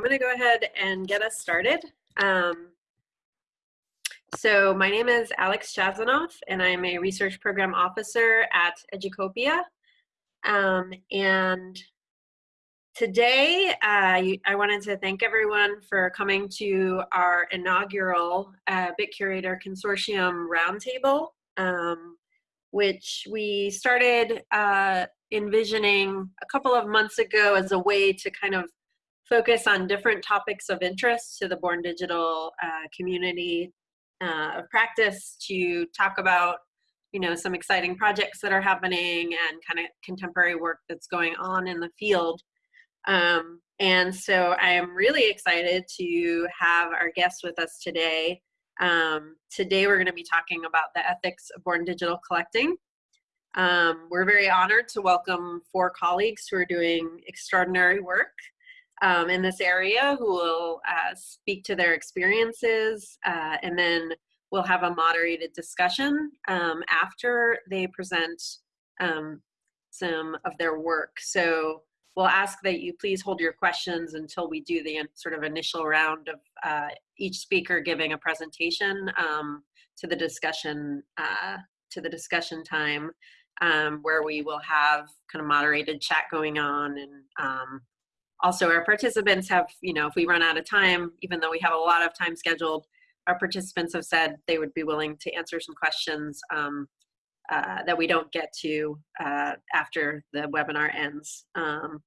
I'm going to go ahead and get us started. Um, so my name is Alex Chassanoff, and I'm a research program officer at Educopia. Um, and today, uh, I wanted to thank everyone for coming to our inaugural uh, BitCurator Consortium Roundtable, um, which we started uh, envisioning a couple of months ago as a way to kind of focus on different topics of interest to the Born Digital uh, community uh, of practice to talk about you know some exciting projects that are happening and kind of contemporary work that's going on in the field. Um, and so i am really excited to have our guest with us today. Um, today we're going to be talking about the ethics of born digital collecting. Um, we're very honored to welcome four colleagues who are doing extraordinary work um, in this area who will uh, speak to their experiences uh, and then we'll have a moderated discussion um, after they present um, some of their work. So we'll ask that you please hold your questions until we do the sort of initial round of uh, each speaker giving a presentation um, to the discussion uh, to the discussion time um, where we will have kind of moderated chat going on and um, also our participants have, you know, if we run out of time, even though we have a lot of time scheduled, our participants have said they would be willing to answer some questions um, uh, that we don't get to uh, after the webinar ends. Um,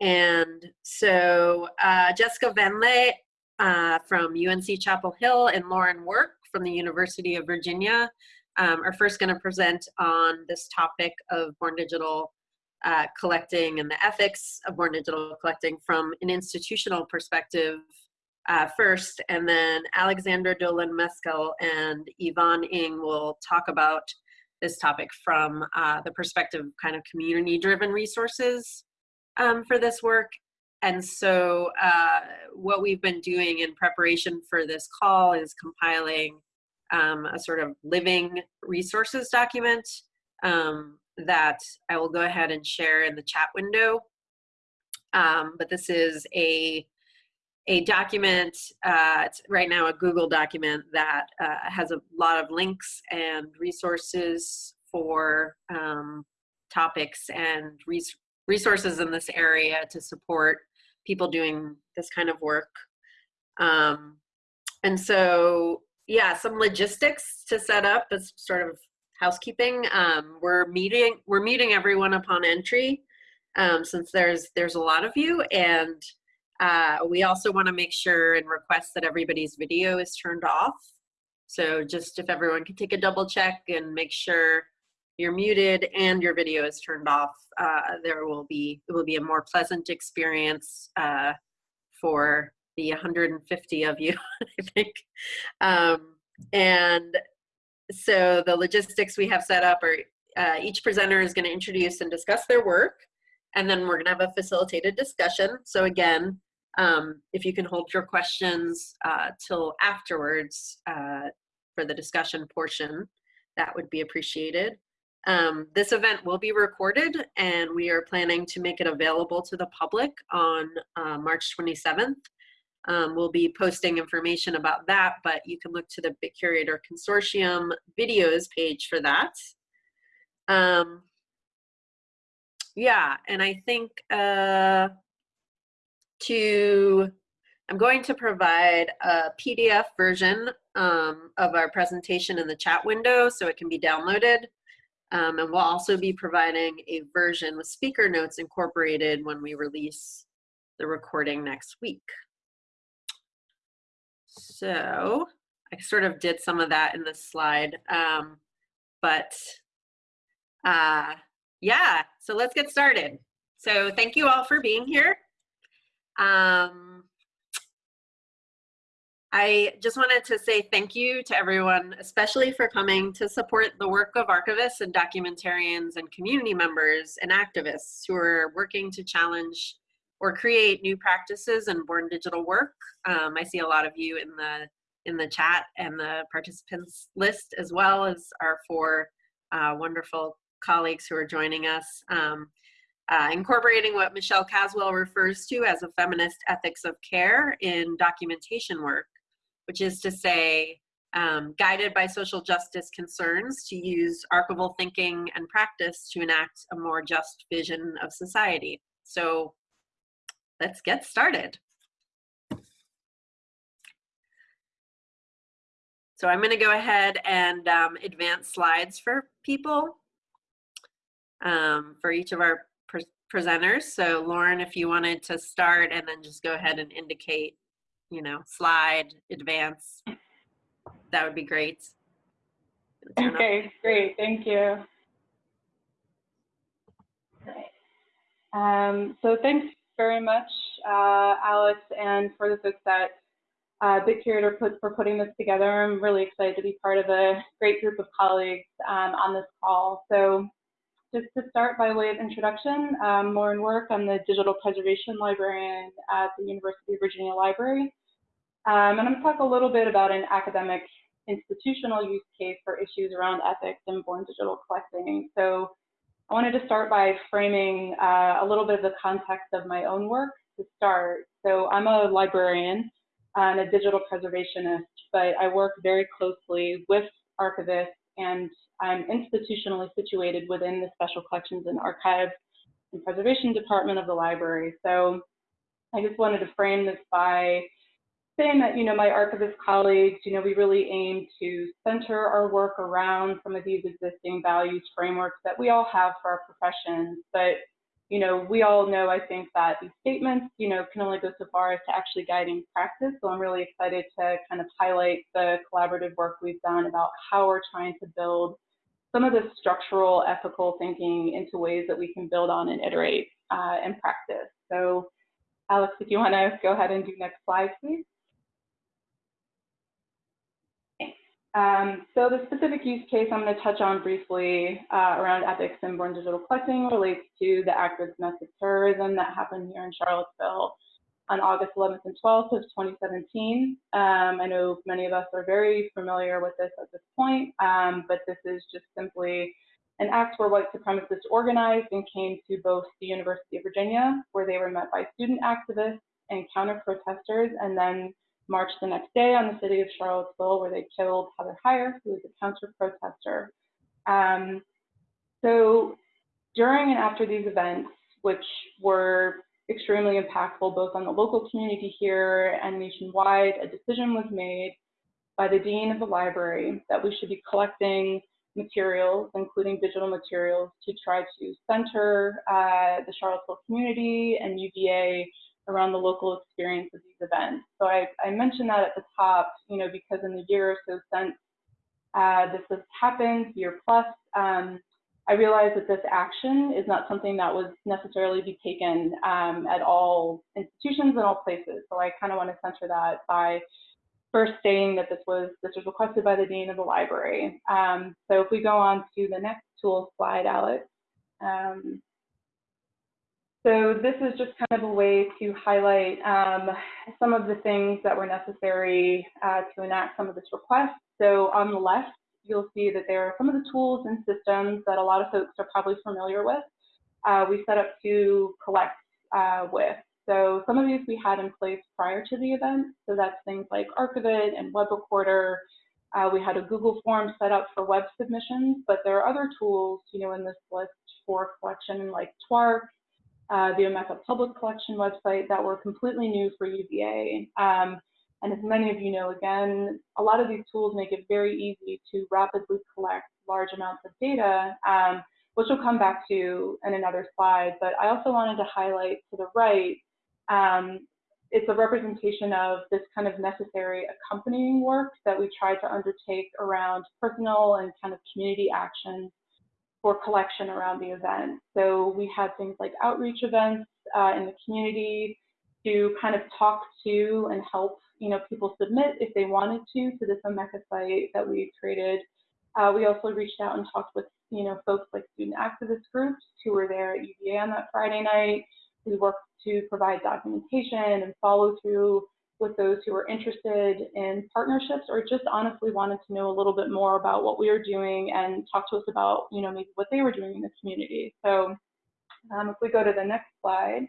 and so uh, Jessica Venlet uh, from UNC Chapel Hill and Lauren Work from the University of Virginia um, are first going to present on this topic of born digital uh, collecting and the ethics of born digital collecting from an institutional perspective uh, first, and then Alexandra Dolan Mescal and Yvonne Ng will talk about this topic from uh, the perspective of kind of community driven resources um, for this work. And so, uh, what we've been doing in preparation for this call is compiling um, a sort of living resources document um, that I will go ahead and share in the chat window. Um, but this is a a document, uh, it's right now a Google document that uh, has a lot of links and resources for um, topics and res resources in this area to support people doing this kind of work. Um, and so, yeah, some logistics to set up as sort of housekeeping. Um, we're meeting we're meeting everyone upon entry um, since there's there's a lot of you and uh, we also want to make sure and request that everybody's video is turned off. So just if everyone can take a double check and make sure you're muted and your video is turned off, uh, there will be it will be a more pleasant experience uh, for the 150 of you, I think. Um, and so the logistics we have set up are uh, each presenter is going to introduce and discuss their work, and then we're going to have a facilitated discussion. So again, um, if you can hold your questions uh, till afterwards uh, for the discussion portion, that would be appreciated. Um, this event will be recorded and we are planning to make it available to the public on uh, March 27th. Um, we'll be posting information about that, but you can look to the BitCurator Consortium videos page for that. Um, yeah, and I think uh, to, I'm going to provide a PDF version um, of our presentation in the chat window so it can be downloaded. Um, and we'll also be providing a version with speaker notes incorporated when we release the recording next week. So I sort of did some of that in this slide, um, but uh, yeah, so let's get started. So thank you all for being here. Um, I just wanted to say thank you to everyone, especially for coming to support the work of archivists and documentarians and community members and activists who are working to challenge or create new practices in born digital work. Um, I see a lot of you in the in the chat and the participants list as well as our four uh, wonderful colleagues who are joining us. Um, uh, incorporating what Michelle Caswell refers to as a feminist ethics of care in documentation work, which is to say, um, guided by social justice concerns to use archival thinking and practice to enact a more just vision of society. So let's get started. So I'm going to go ahead and um, advance slides for people um, for each of our pre presenters. So Lauren, if you wanted to start and then just go ahead and indicate, you know, slide, advance, that would be great. Okay, great, thank you. Um, so thanks very much, uh, Alex, and for the folks that uh, Bit Curator put, for putting this together. I'm really excited to be part of a great group of colleagues um, on this call. So just to start by way of introduction, um, Lauren Work, I'm the Digital Preservation Librarian at the University of Virginia Library. Um, and I'm going to talk a little bit about an academic institutional use case for issues around ethics in born digital collecting. So I wanted to start by framing uh, a little bit of the context of my own work to start. So I'm a librarian and a digital preservationist, but I work very closely with archivists and I'm institutionally situated within the Special Collections and Archives and Preservation Department of the library. So I just wanted to frame this by saying that, you know, my archivist colleagues, you know, we really aim to center our work around some of these existing values frameworks that we all have for our professions. But, you know, we all know, I think, that these statements, you know, can only go so far as to actually guiding practice. So I'm really excited to kind of highlight the collaborative work we've done about how we're trying to build some of the structural ethical thinking into ways that we can build on and iterate uh, in practice. So Alex, if you want to go ahead and do next slide, please. Um, so the specific use case I'm going to touch on briefly uh, around ethics in born digital collecting relates to the act of domestic terrorism that happened here in Charlottesville on August 11th and 12th of 2017. Um, I know many of us are very familiar with this at this point, um, but this is just simply an act where white supremacists organized and came to both the University of Virginia, where they were met by student activists and counter protesters, and then marched the next day on the city of Charlottesville, where they killed Heather Heyer, who was a counter protester. Um, so during and after these events, which were extremely impactful both on the local community here and nationwide, a decision was made by the dean of the library that we should be collecting materials, including digital materials, to try to center uh, the Charlottesville community and UVA around the local experience of these events. So I, I mentioned that at the top, you know, because in the year or so since uh, this has happened, year plus, um, I realized that this action is not something that was necessarily be taken um, at all institutions and all places. So I kind of want to center that by first stating that this was this was requested by the dean of the library. Um, so if we go on to the next tool slide, Alex. Um, so this is just kind of a way to highlight um, some of the things that were necessary uh, to enact some of this request. So on the left, you'll see that there are some of the tools and systems that a lot of folks are probably familiar with. Uh, we set up to collect uh, with. So some of these we had in place prior to the event. So that's things like Archive-It and Web Recorder. Uh, we had a Google form set up for web submissions, but there are other tools, you know, in this list for collection like TWARC, uh, the Omeka Public Collection website that were completely new for UVA. Um, and as many of you know, again, a lot of these tools make it very easy to rapidly collect large amounts of data, um, which we'll come back to in another slide. But I also wanted to highlight to the right, um, it's a representation of this kind of necessary accompanying work that we try to undertake around personal and kind of community actions for collection around the event. So we had things like outreach events uh, in the community to kind of talk to and help you know, people submit if they wanted to to this Omeka site that we created. Uh, we also reached out and talked with, you know, folks like student activist groups who were there at UVA on that Friday night. We worked to provide documentation and follow through with those who were interested in partnerships or just honestly wanted to know a little bit more about what we are doing and talk to us about, you know, maybe what they were doing in the community. So Um, if we go to the next slide,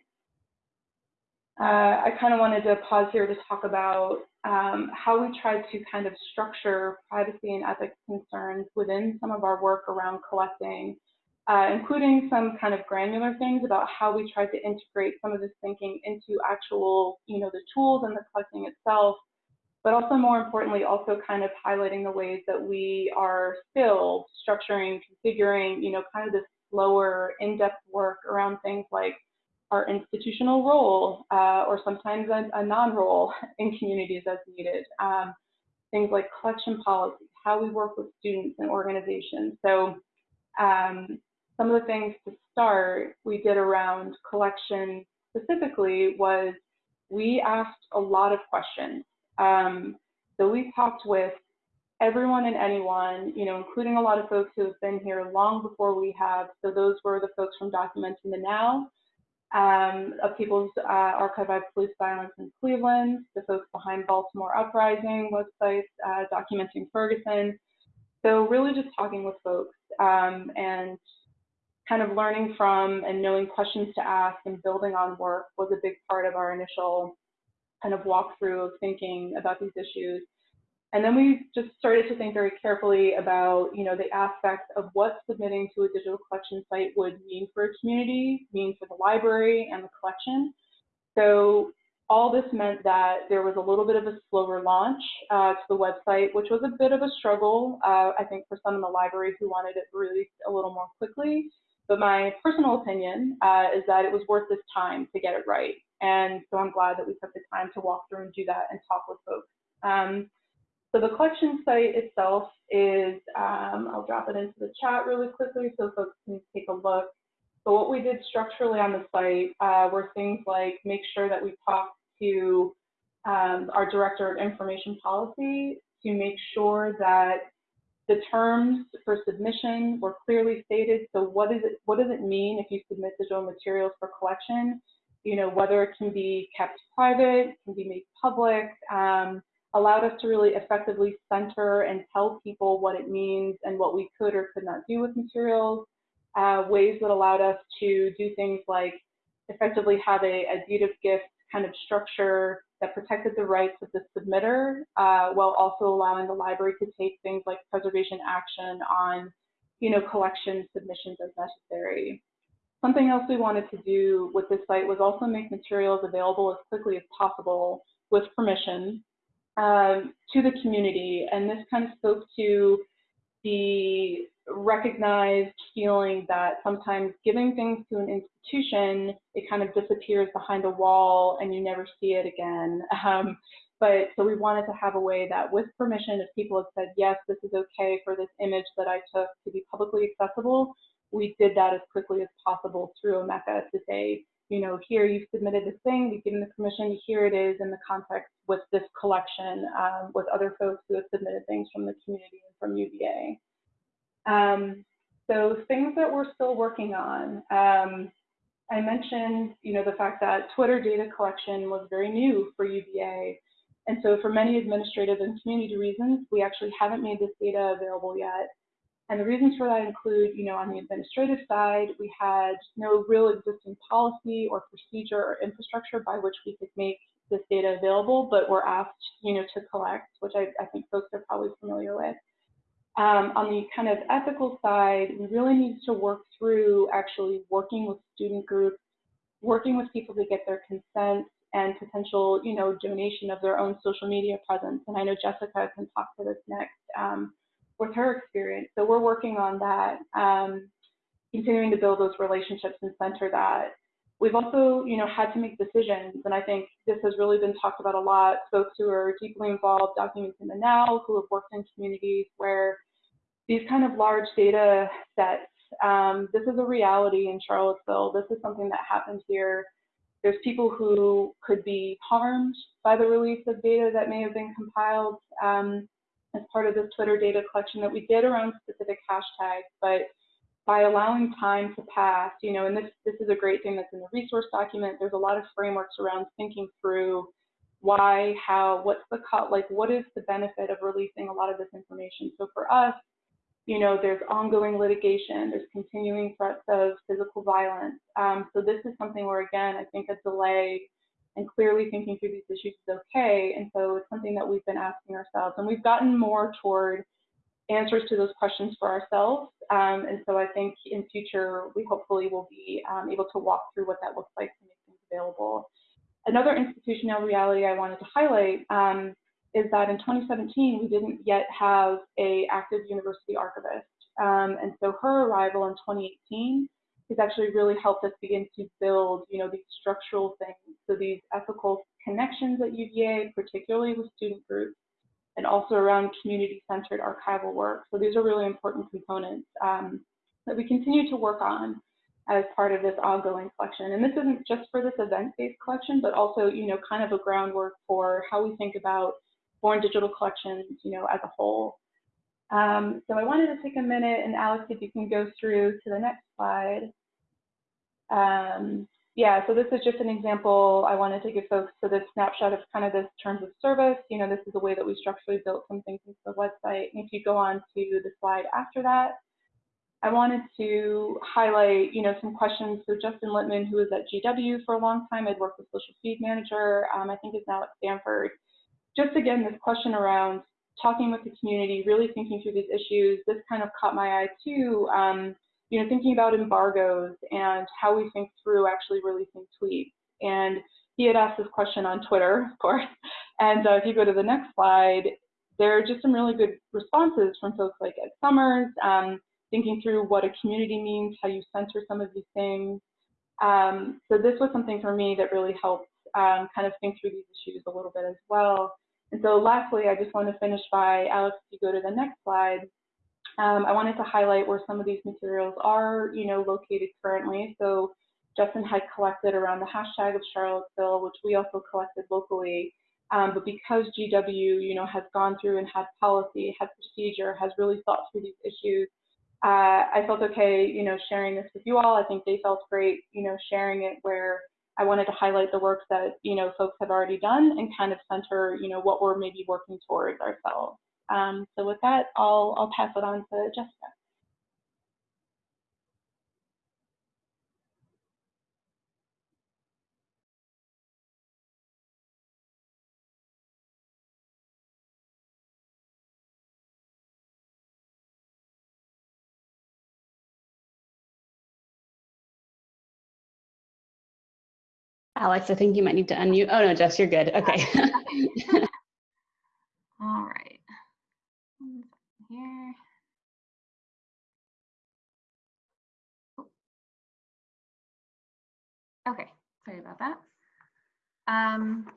uh, I kind of wanted to pause here to talk about um, how we tried to kind of structure privacy and ethics concerns within some of our work around collecting, uh, including some kind of granular things about how we tried to integrate some of this thinking into actual, you know, the tools and the collecting itself, but also more importantly, also kind of highlighting the ways that we are still structuring, configuring, you know, kind of this slower, in-depth work around things like our institutional role uh, or sometimes a, a non-role in communities as needed. Um, things like collection policy, how we work with students and organizations. So um, some of the things to start we did around collection specifically was we asked a lot of questions. Um, so we talked with everyone and anyone, you know, including a lot of folks who have been here long before we have. So those were the folks from Documenting the Now, um, of People's uh, Archive of Police Violence in Cleveland, the folks behind Baltimore Uprising websites, uh, documenting Ferguson. So really just talking with folks um, and kind of learning from and knowing questions to ask and building on work was a big part of our initial kind of walkthrough of thinking about these issues. And then we just started to think very carefully about, you know, the aspects of what submitting to a digital collection site would mean for a community, mean for the library and the collection. So all this meant that there was a little bit of a slower launch uh, to the website, which was a bit of a struggle, uh, I think, for some in the library who wanted it released a little more quickly. But my personal opinion uh, is that it was worth this time to get it right. And so I'm glad that we took the time to walk through and do that and talk with folks. Um, so the collection site itself is, um, I'll drop it into the chat really quickly so folks can take a look. So what we did structurally on the site uh, were things like make sure that we talked to um, our director of information policy to make sure that the terms for submission were clearly stated. So what is it? What does it mean if you submit digital materials for collection? You know, whether it can be kept private, can be made public. Um, allowed us to really effectively center and tell people what it means and what we could or could not do with materials, uh, ways that allowed us to do things like effectively have a, a deed of gift kind of structure that protected the rights of the submitter uh, while also allowing the library to take things like preservation action on you know, collection submissions as necessary. Something else we wanted to do with this site was also make materials available as quickly as possible with permission um, to the community. And this kind of spoke to the recognized feeling that sometimes giving things to an institution, it kind of disappears behind a wall and you never see it again. Um, but so we wanted to have a way that with permission, if people had said, yes, this is okay for this image that I took to be publicly accessible, we did that as quickly as possible through Omeka to say, you know, here you've submitted this thing, we've given the permission, here it is in the context with this collection um, with other folks who have submitted things from the community and from UVA. Um, so things that we're still working on. Um, I mentioned, you know, the fact that Twitter data collection was very new for UVA. And so for many administrative and community reasons, we actually haven't made this data available yet. And the reasons for that include, you know, on the administrative side, we had no real existing policy or procedure or infrastructure by which we could make this data available, but we're asked, you know, to collect, which I, I think folks are probably familiar with. Um, on the kind of ethical side, we really need to work through actually working with student groups, working with people to get their consent and potential, you know, donation of their own social media presence. And I know Jessica can talk to this next. Um, with her experience. So we're working on that, um, continuing to build those relationships and center that. We've also, you know, had to make decisions, and I think this has really been talked about a lot. Folks who are deeply involved, documenting the now, who have worked in communities where these kind of large data sets, um, this is a reality in Charlottesville. This is something that happens here. There's people who could be harmed by the release of data that may have been compiled. Um, as part of this Twitter data collection that we did around specific hashtags, but by allowing time to pass, you know, and this, this is a great thing that's in the resource document, there's a lot of frameworks around thinking through why, how, what's the cut, like what is the benefit of releasing a lot of this information. So for us, you know, there's ongoing litigation, there's continuing threats of physical violence. Um, so this is something where, again, I think a delay and clearly thinking through these issues is okay. And so it's something that we've been asking ourselves. And we've gotten more toward answers to those questions for ourselves. Um, and so I think in future, we hopefully will be um, able to walk through what that looks like to make things available. Another institutional reality I wanted to highlight um, is that in 2017, we didn't yet have a active university archivist. Um, and so her arrival in 2018 has actually really helped us begin to build, you know, these structural things. So these ethical connections at UVA, particularly with student groups, and also around community-centered archival work. So these are really important components um, that we continue to work on as part of this ongoing collection. And this isn't just for this event-based collection, but also, you know, kind of a groundwork for how we think about born digital collections, you know, as a whole. Um, so I wanted to take a minute, and Alex, if you can go through to the next slide. Um, yeah, so this is just an example I wanted to give folks so this snapshot of kind of this terms of service. You know, this is the way that we structurally built some things into the website. And if you go on to the slide after that, I wanted to highlight, you know, some questions. So Justin Littman, who was at GW for a long time, I'd worked with social feed manager, um, I think is now at Stanford. Just again, this question around talking with the community, really thinking through these issues. This kind of caught my eye too. Um, you know, thinking about embargoes and how we think through actually releasing tweets. And he had asked this question on Twitter, of course. And uh, if you go to the next slide, there are just some really good responses from folks like Ed Summers, um, thinking through what a community means, how you center some of these things. Um, so this was something for me that really helped um, kind of think through these issues a little bit as well. And so lastly, I just want to finish by, Alex, if you go to the next slide, um, I wanted to highlight where some of these materials are, you know, located currently. So Justin had collected around the hashtag of Charlottesville, which we also collected locally. Um, but because GW, you know, has gone through and had policy, had procedure, has really thought through these issues, uh, I felt okay, you know, sharing this with you all. I think they felt great, you know, sharing it where I wanted to highlight the work that, you know, folks have already done and kind of center, you know, what we're maybe working towards ourselves. Um, so with that, I'll, I'll pass it on to Jessica. Alex, I think you might need to unmute. Oh no, Jess, you're good. Okay. All right. Here. Okay, sorry about that. Um,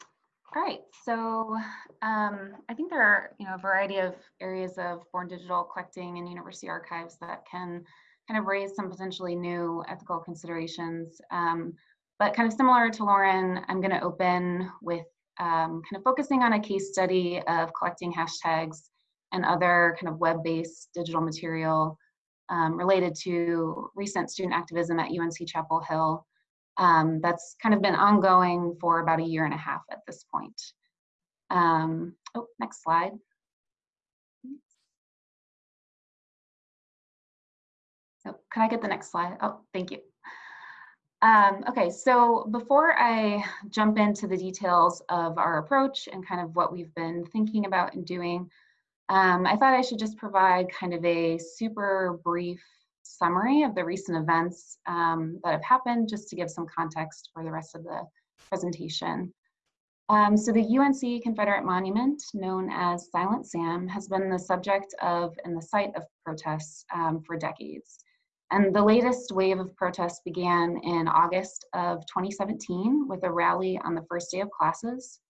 all right, so um, I think there are you know a variety of areas of born digital collecting and university archives that can kind of raise some potentially new ethical considerations. Um, but kind of similar to Lauren, I'm going to open with um, kind of focusing on a case study of collecting hashtags and other kind of web-based digital material um, related to recent student activism at UNC Chapel Hill. Um, that's kind of been ongoing for about a year and a half at this point. Um, oh, next slide. So can I get the next slide? Oh, thank you. Um, okay, so before I jump into the details of our approach and kind of what we've been thinking about and doing, um, I thought I should just provide kind of a super brief summary of the recent events um, that have happened just to give some context for the rest of the presentation. Um, so the UNC Confederate Monument, known as Silent Sam, has been the subject of and the site of protests um, for decades. And the latest wave of protests began in August of 2017 with a rally on the first day of classes.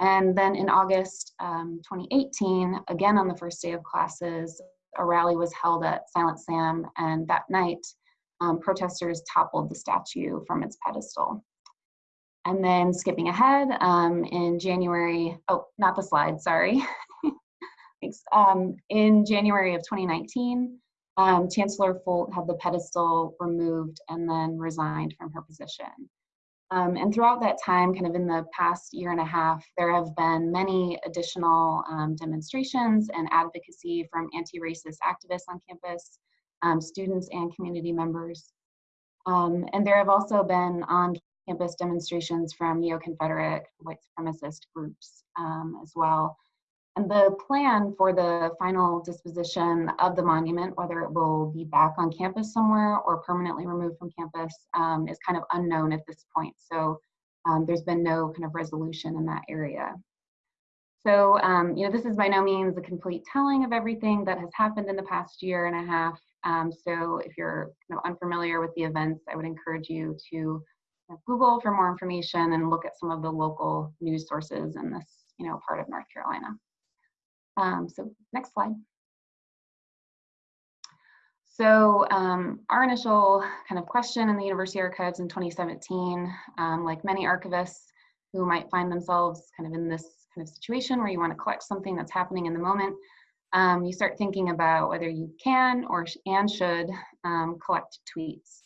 And then in August um, 2018, again on the first day of classes, a rally was held at Silent Sam, and that night, um, protesters toppled the statue from its pedestal. And then skipping ahead, um, in January, oh, not the slide, sorry. Thanks. Um, in January of 2019, um, Chancellor Folt had the pedestal removed and then resigned from her position. Um, and throughout that time, kind of in the past year and a half, there have been many additional um, demonstrations and advocacy from anti-racist activists on campus, um, students and community members. Um, and there have also been on-campus demonstrations from neo-Confederate white supremacist groups um, as well. And the plan for the final disposition of the monument, whether it will be back on campus somewhere or permanently removed from campus, um, is kind of unknown at this point. So um, there's been no kind of resolution in that area. So, um, you know, this is by no means a complete telling of everything that has happened in the past year and a half. Um, so if you're you know, unfamiliar with the events, I would encourage you to Google for more information and look at some of the local news sources in this, you know, part of North Carolina. Um, so next slide. So um, our initial kind of question in the University Archives in 2017, um, like many archivists who might find themselves kind of in this kind of situation where you want to collect something that's happening in the moment, um, you start thinking about whether you can or sh and should um, collect tweets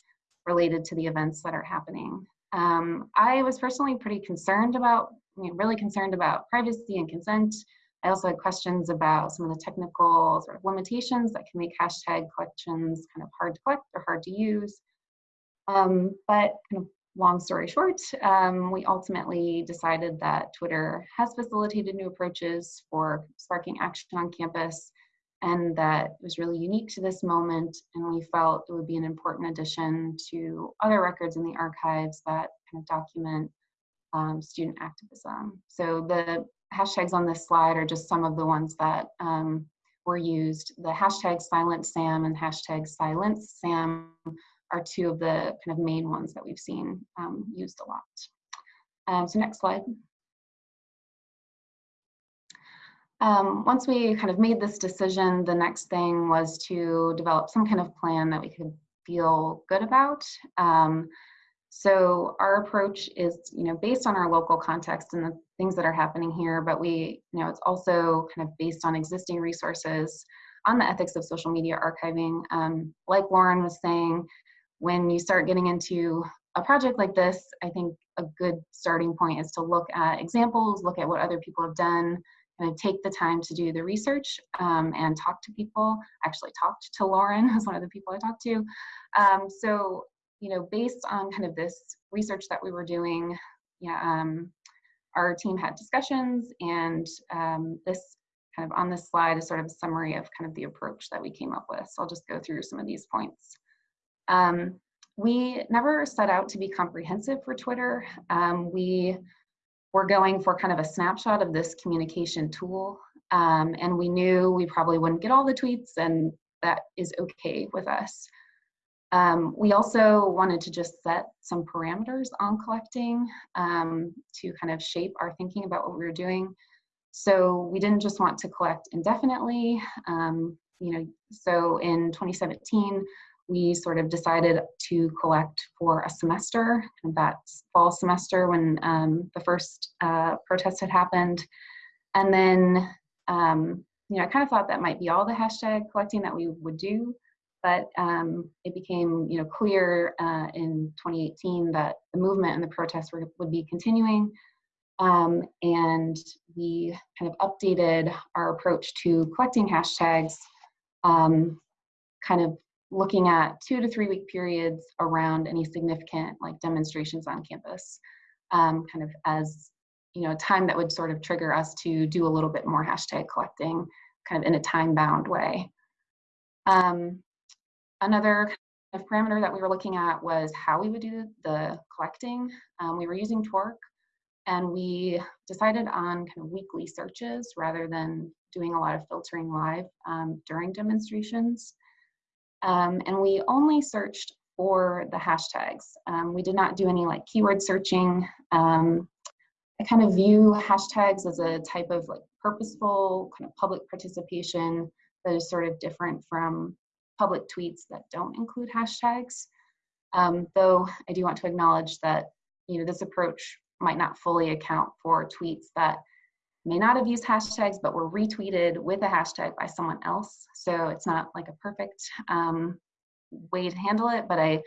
related to the events that are happening. Um, I was personally pretty concerned about, you know, really concerned about privacy and consent I also had questions about some of the technical sort of limitations that can make hashtag collections kind of hard to collect or hard to use. Um, but kind of long story short, um, we ultimately decided that Twitter has facilitated new approaches for sparking action on campus and that was really unique to this moment and we felt it would be an important addition to other records in the archives that kind of document um, student activism. So the hashtags on this slide are just some of the ones that um, were used. The hashtag silent Sam and hashtag silence Sam are two of the kind of main ones that we've seen um, used a lot. Um, so next slide. Um, once we kind of made this decision, the next thing was to develop some kind of plan that we could feel good about. Um, so our approach is, you know, based on our local context and the things that are happening here, but we, you know, it's also kind of based on existing resources on the ethics of social media archiving. Um, like Lauren was saying, when you start getting into a project like this, I think a good starting point is to look at examples, look at what other people have done, and take the time to do the research um, and talk to people. I actually talked to Lauren, who's one of the people I talked to. Um, so you know, based on kind of this research that we were doing, yeah, um, our team had discussions and um, this kind of on this slide is sort of a summary of kind of the approach that we came up with. So I'll just go through some of these points. Um, we never set out to be comprehensive for Twitter. Um, we were going for kind of a snapshot of this communication tool. Um, and we knew we probably wouldn't get all the tweets and that is okay with us. Um, we also wanted to just set some parameters on collecting um, to kind of shape our thinking about what we were doing. So we didn't just want to collect indefinitely. Um, you know, so in 2017, we sort of decided to collect for a semester, and that's fall semester when um, the first uh, protest had happened. And then, um, you know, I kind of thought that might be all the hashtag collecting that we would do but um, it became you know clear uh, in 2018 that the movement and the protests were, would be continuing um, and we kind of updated our approach to collecting hashtags um, kind of looking at two to three week periods around any significant like demonstrations on campus um, kind of as you know time that would sort of trigger us to do a little bit more hashtag collecting kind of in a time bound way. Um, Another kind of parameter that we were looking at was how we would do the collecting. Um, we were using twarc and we decided on kind of weekly searches rather than doing a lot of filtering live um, during demonstrations. Um, and we only searched for the hashtags. Um, we did not do any like keyword searching. Um, I kind of view hashtags as a type of like purposeful kind of public participation that is sort of different from public tweets that don't include hashtags. Um, though I do want to acknowledge that you know this approach might not fully account for tweets that may not have used hashtags but were retweeted with a hashtag by someone else. So it's not like a perfect um, way to handle it, but I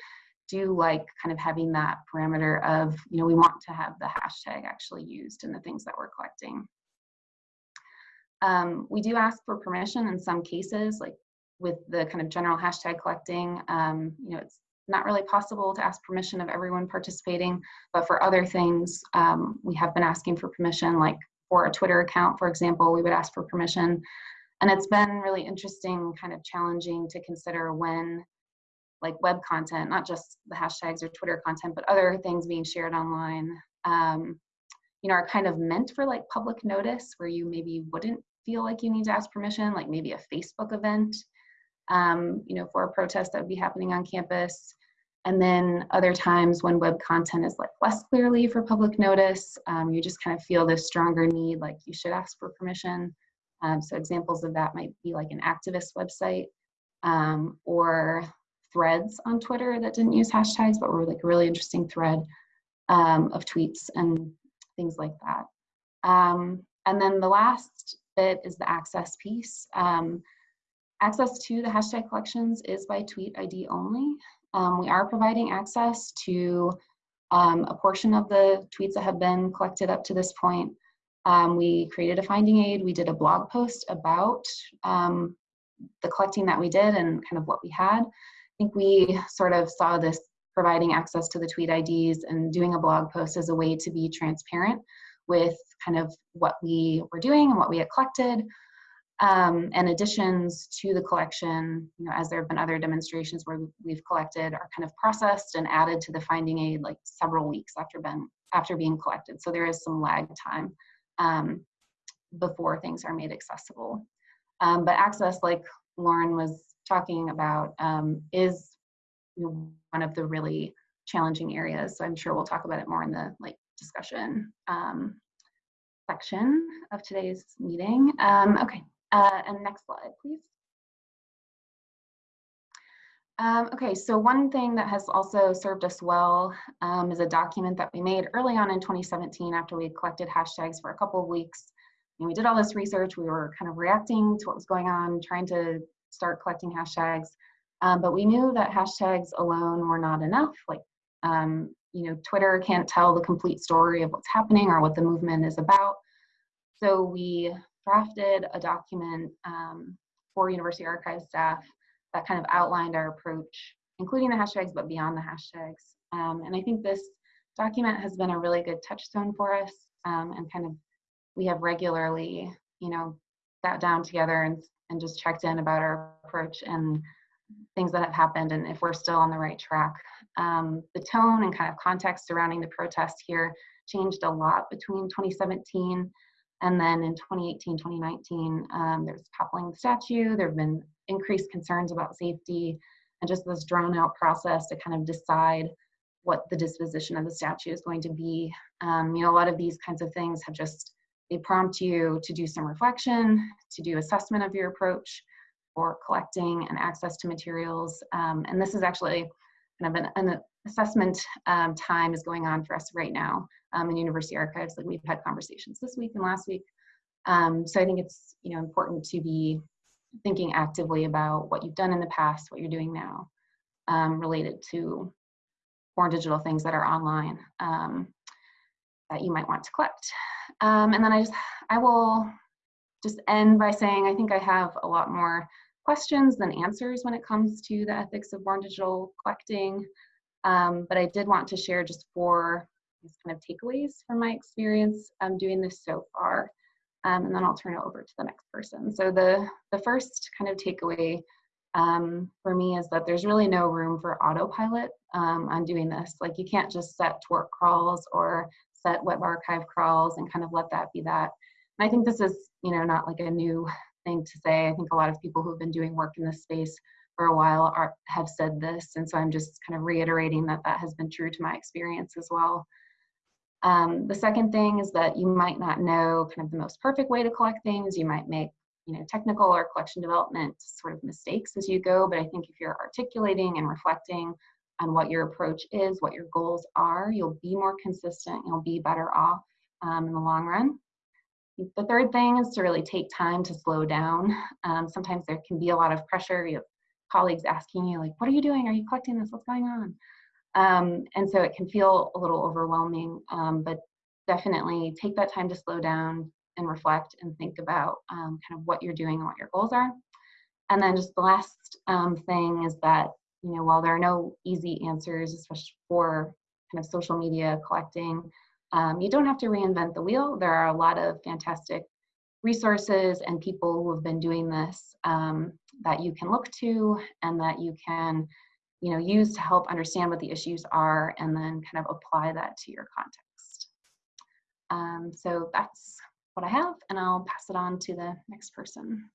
do like kind of having that parameter of, you know, we want to have the hashtag actually used in the things that we're collecting. Um, we do ask for permission in some cases, like with the kind of general hashtag collecting, um, you know, it's not really possible to ask permission of everyone participating, but for other things, um, we have been asking for permission, like for a Twitter account, for example, we would ask for permission. And it's been really interesting, kind of challenging to consider when like web content, not just the hashtags or Twitter content, but other things being shared online, um, you know, are kind of meant for like public notice where you maybe wouldn't feel like you need to ask permission, like maybe a Facebook event, um, you know, for a protest that would be happening on campus. And then other times when web content is like less clearly for public notice, um, you just kind of feel this stronger need, like you should ask for permission. Um, so examples of that might be like an activist website um, or threads on Twitter that didn't use hashtags, but were like a really interesting thread um, of tweets and things like that. Um, and then the last bit is the access piece. Um, access to the hashtag collections is by tweet ID only. Um, we are providing access to um, a portion of the tweets that have been collected up to this point. Um, we created a finding aid. We did a blog post about um, the collecting that we did and kind of what we had. I think we sort of saw this providing access to the tweet IDs and doing a blog post as a way to be transparent with kind of what we were doing and what we had collected, um, and additions to the collection, you know, as there have been other demonstrations where we've collected are kind of processed and added to the finding aid like several weeks after been after being collected. So there is some lag time um, before things are made accessible. Um, but access, like Lauren was talking about, um, is one of the really challenging areas. So I'm sure we'll talk about it more in the like discussion um, section of today's meeting. Um, okay, uh, and next slide, please. Um, okay, so one thing that has also served us well um, is a document that we made early on in 2017 after we had collected hashtags for a couple of weeks. And we did all this research, we were kind of reacting to what was going on, trying to start collecting hashtags. Um, but we knew that hashtags alone were not enough. Like, um, you know, Twitter can't tell the complete story of what's happening or what the movement is about. So we drafted a document um, for University Archive staff that kind of outlined our approach, including the hashtags, but beyond the hashtags. Um, and I think this document has been a really good touchstone for us um, and kind of we have regularly, you know, sat down together and, and just checked in about our approach and things that have happened and if we're still on the right track. Um, the tone and kind of context surrounding the protest here changed a lot between 2017 and then in 2018, 2019, um, there's toppling the statue. There have been increased concerns about safety and just this drawn out process to kind of decide what the disposition of the statue is going to be. Um, you know, a lot of these kinds of things have just, they prompt you to do some reflection, to do assessment of your approach for collecting and access to materials. Um, and this is actually kind of an, an assessment um, time is going on for us right now um, in university archives. Like we've had conversations this week and last week. Um, so I think it's you know important to be thinking actively about what you've done in the past, what you're doing now, um, related to more digital things that are online um, that you might want to collect. Um, and then I just I will just end by saying I think I have a lot more questions than answers when it comes to the ethics of born digital collecting. Um, but I did want to share just four kind of takeaways from my experience um, doing this so far. Um, and then I'll turn it over to the next person. So the, the first kind of takeaway um, for me is that there's really no room for autopilot um, on doing this. Like you can't just set twarc crawls or set web archive crawls and kind of let that be that. And I think this is, you know, not like a new thing to say. I think a lot of people who've been doing work in this space for a while are, have said this. And so I'm just kind of reiterating that that has been true to my experience as well. Um, the second thing is that you might not know kind of the most perfect way to collect things. You might make you know, technical or collection development sort of mistakes as you go, but I think if you're articulating and reflecting on what your approach is, what your goals are, you'll be more consistent, you'll be better off um, in the long run. The third thing is to really take time to slow down. Um, sometimes there can be a lot of pressure. You have colleagues asking you like, what are you doing? Are you collecting this? What's going on? Um, and so it can feel a little overwhelming, um, but definitely take that time to slow down and reflect and think about um, kind of what you're doing and what your goals are. And then just the last um, thing is that, you know, while there are no easy answers, especially for kind of social media collecting, um, you don't have to reinvent the wheel. There are a lot of fantastic resources and people who have been doing this um, that you can look to and that you can you know, use to help understand what the issues are and then kind of apply that to your context. Um, so that's what I have and I'll pass it on to the next person.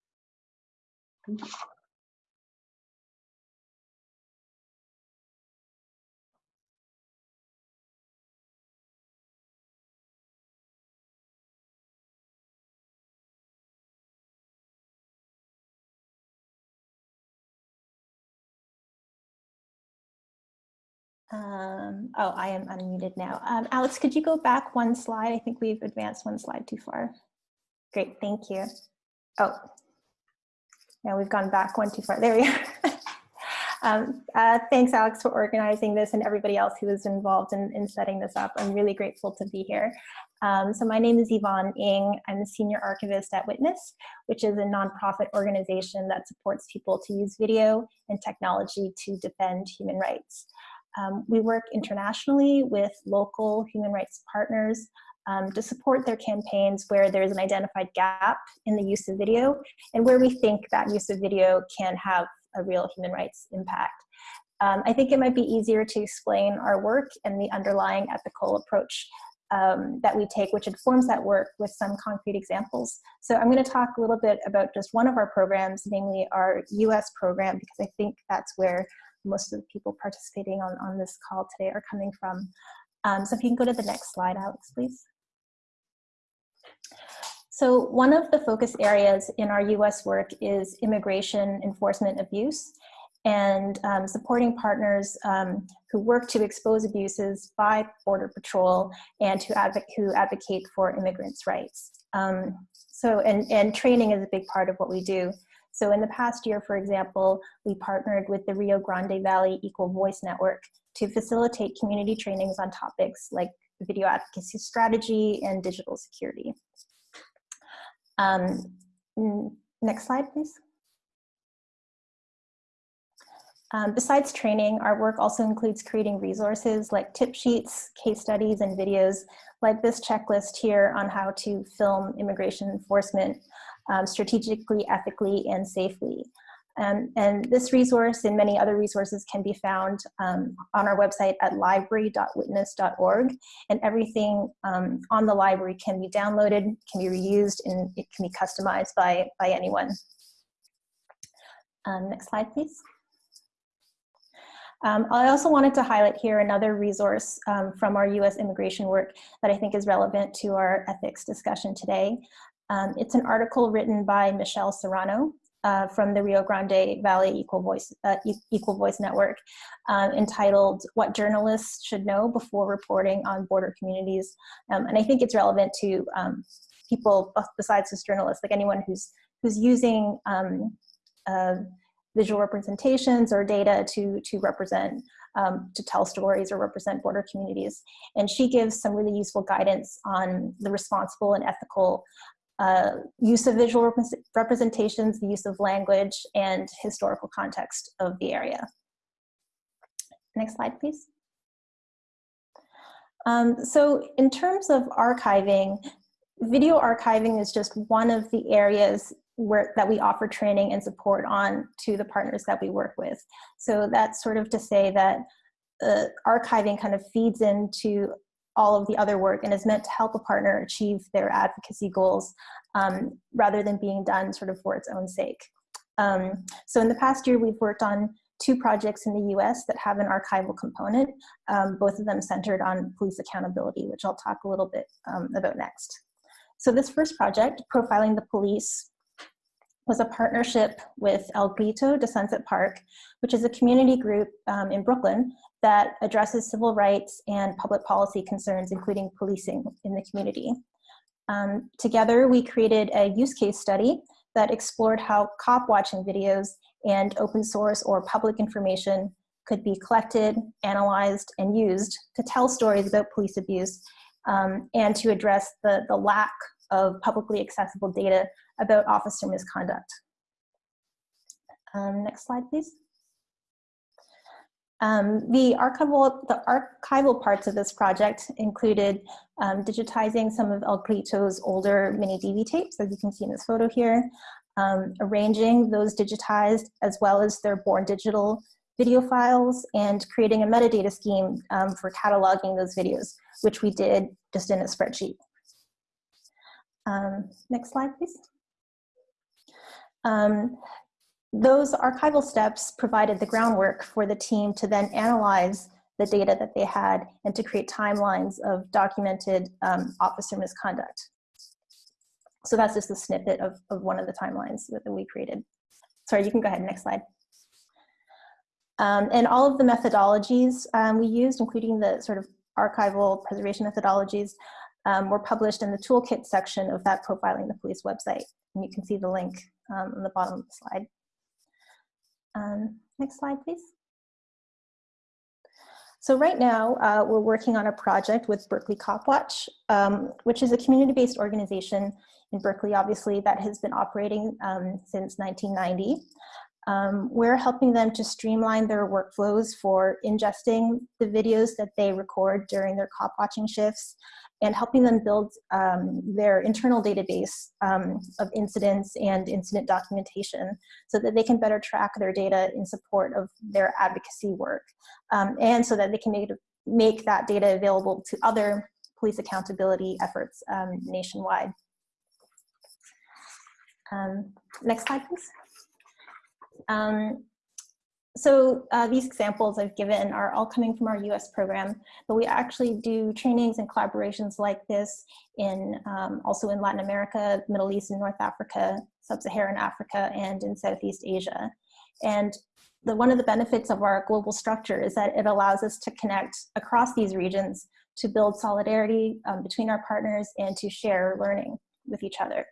Um, oh, I am unmuted now. Um, Alex, could you go back one slide? I think we've advanced one slide too far. Great, thank you. Oh, now we've gone back one too far. There we are. um, uh, thanks, Alex, for organizing this and everybody else who was involved in, in setting this up. I'm really grateful to be here. Um, so my name is Yvonne Ng. I'm the Senior Archivist at Witness, which is a nonprofit organization that supports people to use video and technology to defend human rights. Um, we work internationally with local human rights partners um, to support their campaigns where there's an identified gap in the use of video and where we think that use of video can have a real human rights impact. Um, I think it might be easier to explain our work and the underlying ethical approach um, that we take, which informs that work with some concrete examples. So I'm going to talk a little bit about just one of our programs, namely our US program, because I think that's where most of the people participating on, on this call today are coming from. Um, so if you can go to the next slide, Alex, please. So one of the focus areas in our US work is immigration enforcement abuse and um, supporting partners um, who work to expose abuses by Border Patrol and who, advocate, who advocate for immigrants' rights. Um, so, and, and training is a big part of what we do. So in the past year, for example, we partnered with the Rio Grande Valley Equal Voice Network to facilitate community trainings on topics like video advocacy strategy and digital security. Um, next slide, please. Um, besides training, our work also includes creating resources like tip sheets, case studies, and videos like this checklist here on how to film immigration enforcement um, strategically, ethically, and safely. Um, and this resource and many other resources can be found um, on our website at library.witness.org. And everything um, on the library can be downloaded, can be reused, and it can be customized by, by anyone. Um, next slide, please. Um, I also wanted to highlight here another resource um, from our US immigration work that I think is relevant to our ethics discussion today. Um, it's an article written by Michelle Serrano uh, from the Rio Grande Valley Equal Voice, uh, Equal Voice Network um, entitled What Journalists Should Know Before Reporting on Border Communities. Um, and I think it's relevant to um, people besides just journalists, like anyone who's, who's using um, uh, visual representations or data to, to represent um, to tell stories or represent border communities. And she gives some really useful guidance on the responsible and ethical uh, use of visual rep representations, the use of language, and historical context of the area. Next slide, please. Um, so in terms of archiving, video archiving is just one of the areas where, that we offer training and support on to the partners that we work with. So that's sort of to say that uh, archiving kind of feeds into all of the other work and is meant to help a partner achieve their advocacy goals um, rather than being done sort of for its own sake. Um, so in the past year, we've worked on two projects in the US that have an archival component, um, both of them centered on police accountability, which I'll talk a little bit um, about next. So this first project, Profiling the Police, was a partnership with El Grito de Sunset Park, which is a community group um, in Brooklyn that addresses civil rights and public policy concerns, including policing in the community. Um, together, we created a use case study that explored how cop watching videos and open source or public information could be collected, analyzed, and used to tell stories about police abuse um, and to address the, the lack of publicly accessible data about officer misconduct. Um, next slide, please. Um, the archival the archival parts of this project included um, digitizing some of El Grito's older mini DV tapes, as you can see in this photo here, um, arranging those digitized as well as their born digital video files, and creating a metadata scheme um, for cataloging those videos, which we did just in a spreadsheet. Um, next slide, please. Um, those archival steps provided the groundwork for the team to then analyze the data that they had and to create timelines of documented um, officer misconduct. So that's just a snippet of, of one of the timelines that we created. Sorry, you can go ahead, next slide. Um, and all of the methodologies um, we used, including the sort of archival preservation methodologies, um, were published in the toolkit section of that Profiling the Police website. And you can see the link um, on the bottom of the slide. Um, next slide, please. So right now, uh, we're working on a project with Berkeley Copwatch, um, which is a community-based organization in Berkeley, obviously, that has been operating um, since 1990. Um, we're helping them to streamline their workflows for ingesting the videos that they record during their cop watching shifts and helping them build um, their internal database um, of incidents and incident documentation so that they can better track their data in support of their advocacy work um, and so that they can make, make that data available to other police accountability efforts um, nationwide. Um, next slide, please. Um, so uh, these examples I've given are all coming from our US program, but we actually do trainings and collaborations like this in um, also in Latin America, Middle East and North Africa, Sub-Saharan Africa, and in Southeast Asia. And the, one of the benefits of our global structure is that it allows us to connect across these regions to build solidarity um, between our partners and to share learning with each other.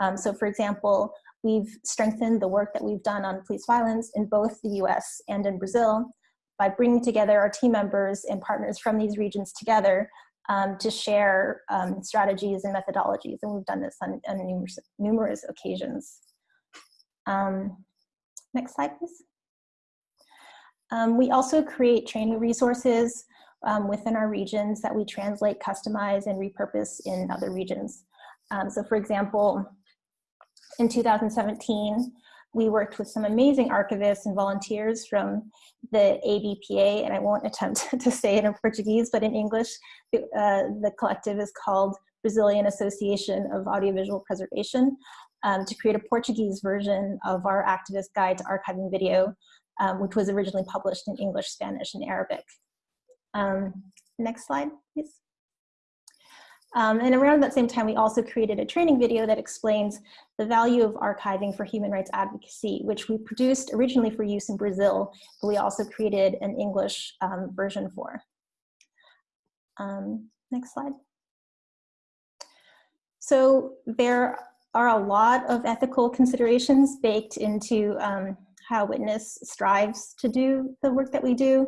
Um, so for example, We've strengthened the work that we've done on police violence in both the US and in Brazil by bringing together our team members and partners from these regions together um, to share um, strategies and methodologies. And we've done this on, on numerous, numerous occasions. Um, next slide, please. Um, we also create training resources um, within our regions that we translate, customize, and repurpose in other regions. Um, so for example, in 2017, we worked with some amazing archivists and volunteers from the ABPA, and I won't attempt to say it in Portuguese, but in English, uh, the collective is called Brazilian Association of Audiovisual Preservation, um, to create a Portuguese version of our activist guide to archiving video, um, which was originally published in English, Spanish, and Arabic. Um, next slide, please. Um, and around that same time, we also created a training video that explains the value of archiving for human rights advocacy, which we produced originally for use in Brazil, but we also created an English um, version for. Um, next slide. So there are a lot of ethical considerations baked into um, how Witness strives to do the work that we do.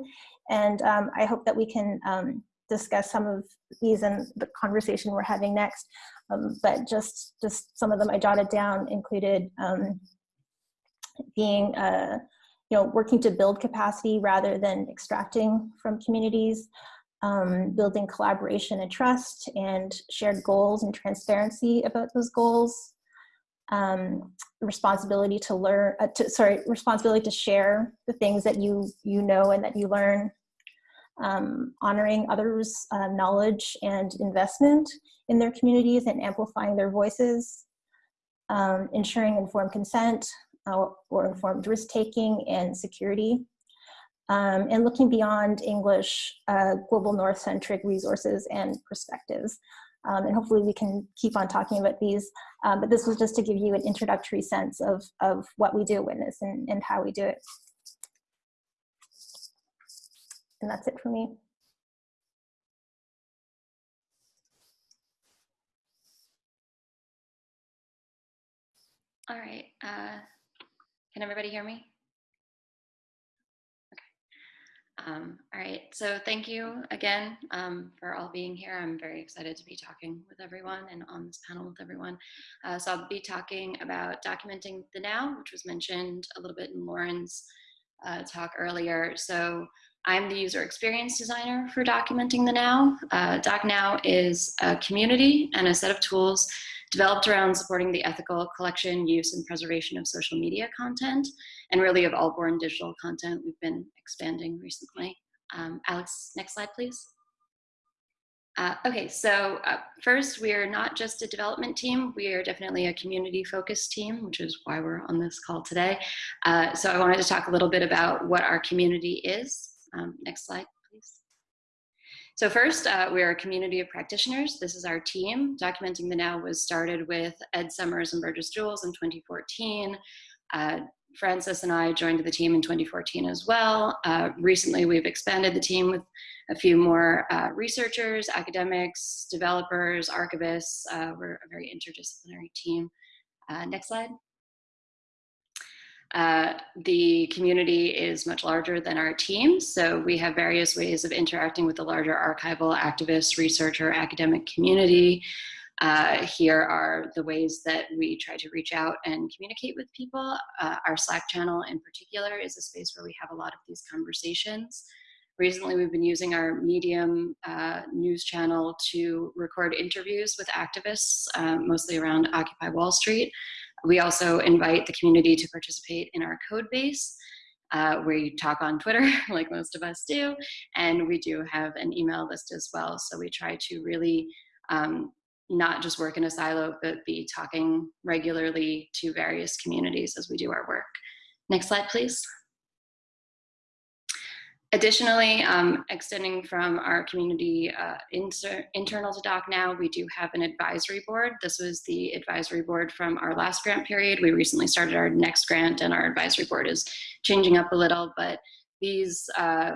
And um, I hope that we can um, discuss some of these in the conversation we're having next. Um, but just, just some of them I jotted down included um, being, uh, you know, working to build capacity rather than extracting from communities, um, building collaboration and trust and shared goals and transparency about those goals, um, responsibility to learn, uh, to, sorry, responsibility to share the things that you, you know and that you learn, um, honoring others' uh, knowledge and investment in their communities and amplifying their voices, um, ensuring informed consent uh, or informed risk-taking and security, um, and looking beyond English uh, global north-centric resources and perspectives. Um, and hopefully we can keep on talking about these, um, but this was just to give you an introductory sense of, of what we do at Witness and, and how we do it. And that's it for me. All right. Uh, can everybody hear me? Okay. Um, all right, so thank you again um, for all being here. I'm very excited to be talking with everyone and on this panel with everyone. Uh, so I'll be talking about documenting the now, which was mentioned a little bit in Lauren's uh, talk earlier. So I'm the user experience designer for documenting the now. Uh, DocNow is a community and a set of tools developed around supporting the ethical collection, use, and preservation of social media content, and really of all born digital content we've been expanding recently. Um, Alex, next slide, please. Uh, okay, so uh, first, we are not just a development team, we are definitely a community focused team, which is why we're on this call today. Uh, so I wanted to talk a little bit about what our community is. Um, next slide. Please. So first, uh, we're a community of practitioners. This is our team. Documenting the Now was started with Ed Summers and Bergis Jules in 2014. Uh, Francis and I joined the team in 2014 as well. Uh, recently, we've expanded the team with a few more uh, researchers, academics, developers, archivists. Uh, we're a very interdisciplinary team. Uh, next slide. Uh, the community is much larger than our team, so we have various ways of interacting with the larger archival, activist, researcher, academic community. Uh, here are the ways that we try to reach out and communicate with people. Uh, our Slack channel in particular is a space where we have a lot of these conversations. Recently, we've been using our Medium uh, news channel to record interviews with activists, uh, mostly around Occupy Wall Street. We also invite the community to participate in our code base. Uh, we talk on Twitter, like most of us do, and we do have an email list as well. So we try to really um, not just work in a silo, but be talking regularly to various communities as we do our work. Next slide, please. Additionally, um, extending from our community uh, inter internal to DocNow, we do have an advisory board. This was the advisory board from our last grant period. We recently started our next grant and our advisory board is changing up a little, but these uh,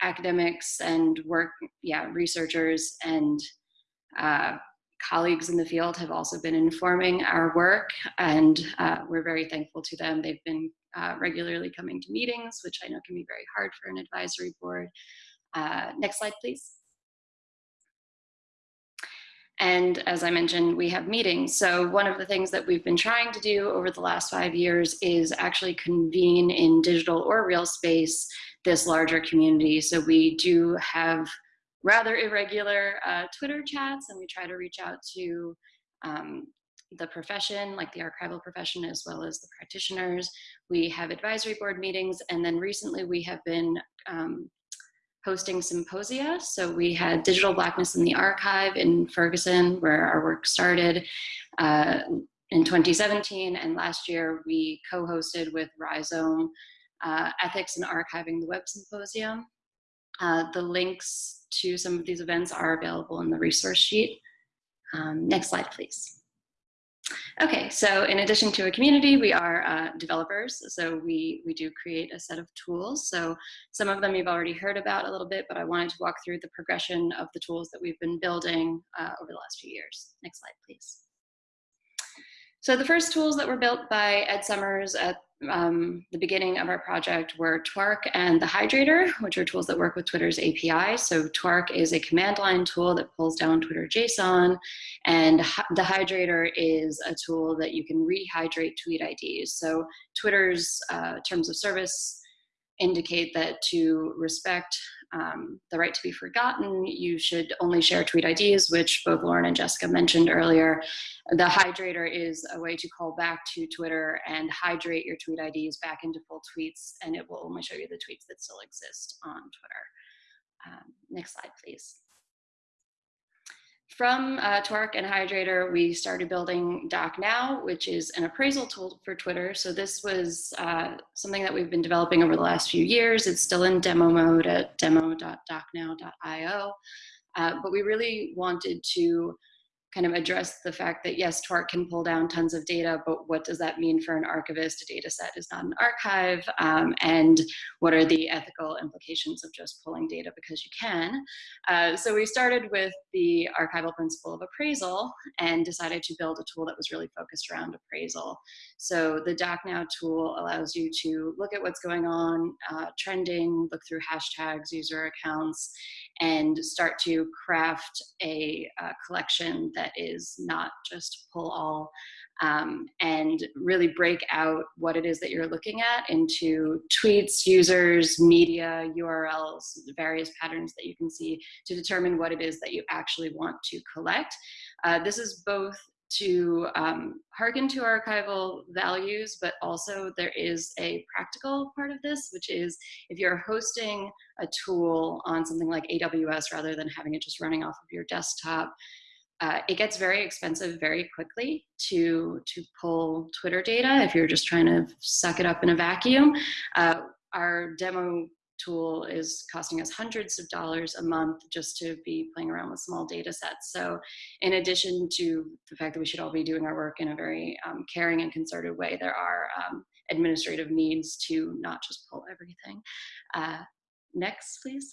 academics and work, yeah, researchers and uh, colleagues in the field have also been informing our work and uh, we're very thankful to them. They've been uh, regularly coming to meetings, which I know can be very hard for an advisory board. Uh, next slide, please. And as I mentioned, we have meetings. So one of the things that we've been trying to do over the last five years is actually convene in digital or real space this larger community. So we do have rather irregular uh, Twitter chats and we try to reach out to um, the profession, like the archival profession, as well as the practitioners. We have advisory board meetings, and then recently we have been um, hosting symposia. So we had Digital Blackness in the Archive in Ferguson, where our work started uh, in 2017, and last year we co-hosted with Rhizome uh, Ethics and Archiving the Web Symposium. Uh, the links to some of these events are available in the resource sheet. Um, next slide, please. Okay, so in addition to a community, we are uh, developers. So we, we do create a set of tools. So some of them you've already heard about a little bit, but I wanted to walk through the progression of the tools that we've been building uh, over the last few years. Next slide, please. So the first tools that were built by Ed Summers at um, the beginning of our project were twarc and the Hydrator, which are tools that work with Twitter's API. So twarc is a command line tool that pulls down Twitter JSON, and the Hydrator is a tool that you can rehydrate tweet IDs. So Twitter's uh, terms of service indicate that to respect um, the right to be forgotten, you should only share tweet IDs, which both Lauren and Jessica mentioned earlier. The hydrator is a way to call back to Twitter and hydrate your tweet IDs back into full tweets, and it will only show you the tweets that still exist on Twitter. Um, next slide, please. From uh, twarc and Hydrator, we started building DocNow, which is an appraisal tool for Twitter. So this was uh, something that we've been developing over the last few years. It's still in demo mode at demo.docnow.io. Uh, but we really wanted to kind of address the fact that yes, twarc can pull down tons of data, but what does that mean for an archivist? A data set is not an archive. Um, and what are the ethical implications of just pulling data because you can? Uh, so we started with the archival principle of appraisal and decided to build a tool that was really focused around appraisal. So the DocNow tool allows you to look at what's going on, uh, trending, look through hashtags, user accounts, and start to craft a, a collection that is not just pull all um, and really break out what it is that you're looking at into tweets, users, media, URLs, various patterns that you can see to determine what it is that you actually want to collect. Uh, this is both to um, hearken to archival values, but also there is a practical part of this, which is if you're hosting a tool on something like AWS rather than having it just running off of your desktop, uh, it gets very expensive very quickly to to pull Twitter data if you're just trying to suck it up in a vacuum. Uh, our demo tool is costing us hundreds of dollars a month just to be playing around with small data sets. So in addition to the fact that we should all be doing our work in a very um, caring and concerted way, there are um, administrative needs to not just pull everything. Uh, next, please.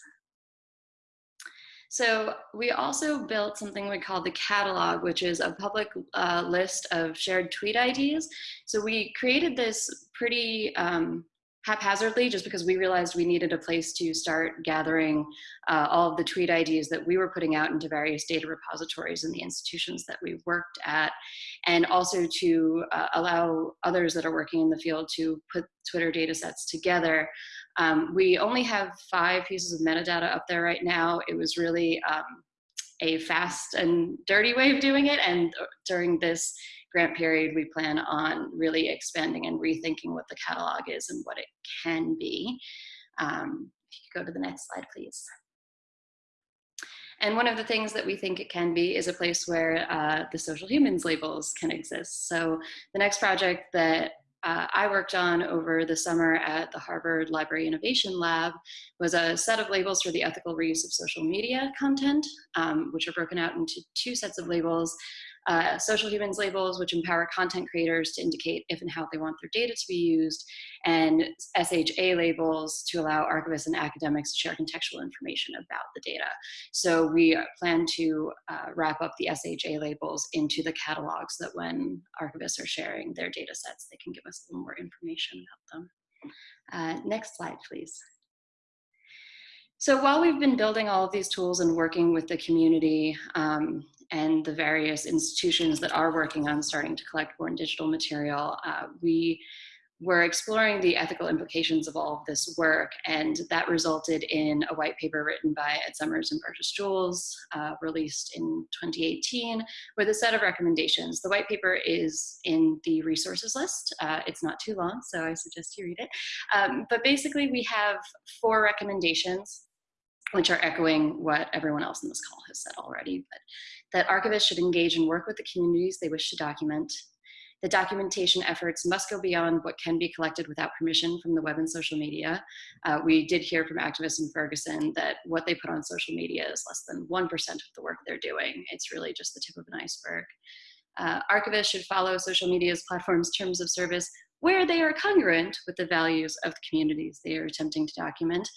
So we also built something we call the catalog, which is a public uh, list of shared tweet IDs. So we created this pretty um, haphazardly just because we realized we needed a place to start gathering uh, all of the tweet IDs that we were putting out into various data repositories in the institutions that we worked at, and also to uh, allow others that are working in the field to put Twitter data sets together um, we only have five pieces of metadata up there right now. It was really um, a fast and dirty way of doing it. And uh, during this grant period, we plan on really expanding and rethinking what the catalog is and what it can be. Um, if you could go to the next slide, please. And one of the things that we think it can be is a place where uh, the social humans labels can exist. So the next project that uh, I worked on over the summer at the Harvard Library Innovation Lab was a set of labels for the ethical reuse of social media content, um, which are broken out into two sets of labels uh, social humans labels, which empower content creators to indicate if and how they want their data to be used, and SHA labels to allow archivists and academics to share contextual information about the data. So we plan to uh, wrap up the SHA labels into the catalogs so that when archivists are sharing their data sets, they can give us a little more information about them. Uh, next slide, please. So while we've been building all of these tools and working with the community, um, and the various institutions that are working on starting to collect born digital material, uh, we were exploring the ethical implications of all of this work, and that resulted in a white paper written by Ed Summers and Bergis Jules, uh, released in 2018, with a set of recommendations. The white paper is in the resources list. Uh, it's not too long, so I suggest you read it. Um, but basically, we have four recommendations which are echoing what everyone else in this call has said already, but that archivists should engage and work with the communities they wish to document. The documentation efforts must go beyond what can be collected without permission from the web and social media. Uh, we did hear from activists in Ferguson that what they put on social media is less than 1% of the work they're doing. It's really just the tip of an iceberg. Uh, archivists should follow social media's platform's terms of service where they are congruent with the values of the communities they are attempting to document.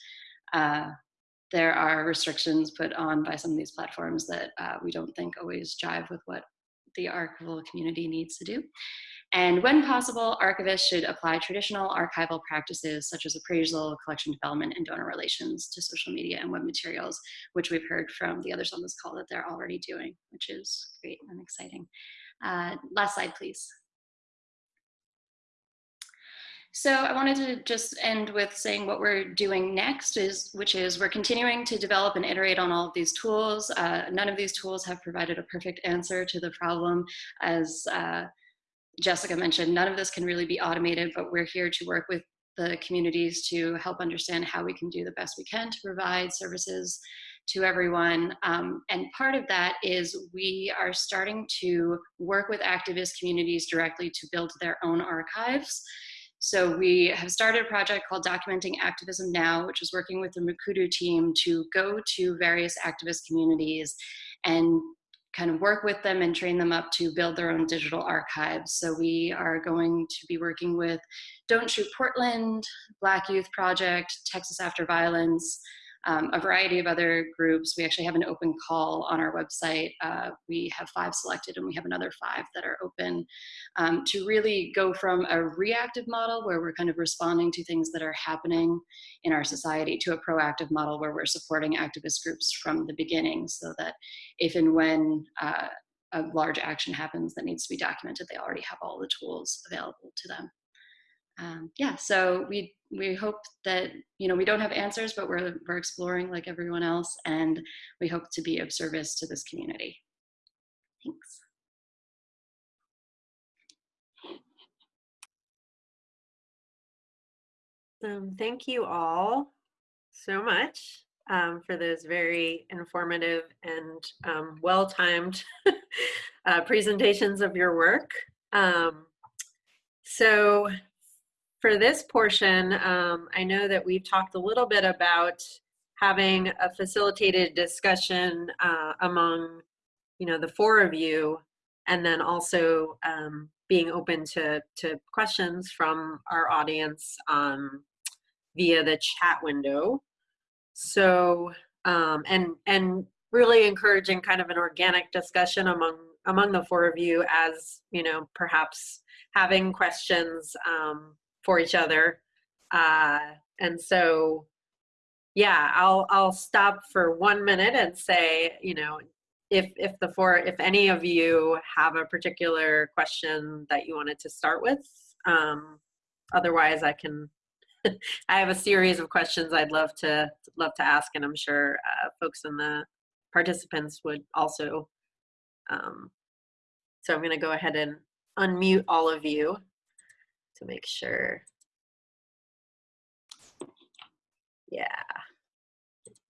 Uh, there are restrictions put on by some of these platforms that uh, we don't think always jive with what the archival community needs to do. And when possible, archivists should apply traditional archival practices such as appraisal, collection development, and donor relations to social media and web materials, which we've heard from the others on this call that they're already doing, which is great and exciting. Uh, last slide, please. So I wanted to just end with saying what we're doing next is, which is we're continuing to develop and iterate on all of these tools. Uh, none of these tools have provided a perfect answer to the problem. As uh, Jessica mentioned, none of this can really be automated, but we're here to work with the communities to help understand how we can do the best we can to provide services to everyone. Um, and part of that is we are starting to work with activist communities directly to build their own archives. So we have started a project called Documenting Activism Now, which is working with the Mukurtu team to go to various activist communities and kind of work with them and train them up to build their own digital archives. So we are going to be working with Don't Shoot Portland, Black Youth Project, Texas After Violence, um, a variety of other groups. We actually have an open call on our website. Uh, we have five selected and we have another five that are open um, to really go from a reactive model where we're kind of responding to things that are happening in our society to a proactive model where we're supporting activist groups from the beginning so that if and when uh, a large action happens that needs to be documented, they already have all the tools available to them um, yeah, so we we hope that you know we don't have answers, but we're we're exploring like everyone else, and we hope to be of service to this community. Thanks. Um, thank you all so much um, for those very informative and um, well-timed uh, presentations of your work. Um, so for this portion, um, I know that we've talked a little bit about having a facilitated discussion uh, among, you know, the four of you, and then also um, being open to, to questions from our audience um, via the chat window. So, um, and, and really encouraging kind of an organic discussion among, among the four of you as, you know, perhaps having questions um, for each other. Uh, and so, yeah, I'll I'll stop for one minute and say, you know, if if the four, if any of you have a particular question that you wanted to start with, um, otherwise I can. I have a series of questions I'd love to love to ask, and I'm sure uh, folks in the participants would also. Um, so I'm going to go ahead and unmute all of you to make sure. Yeah.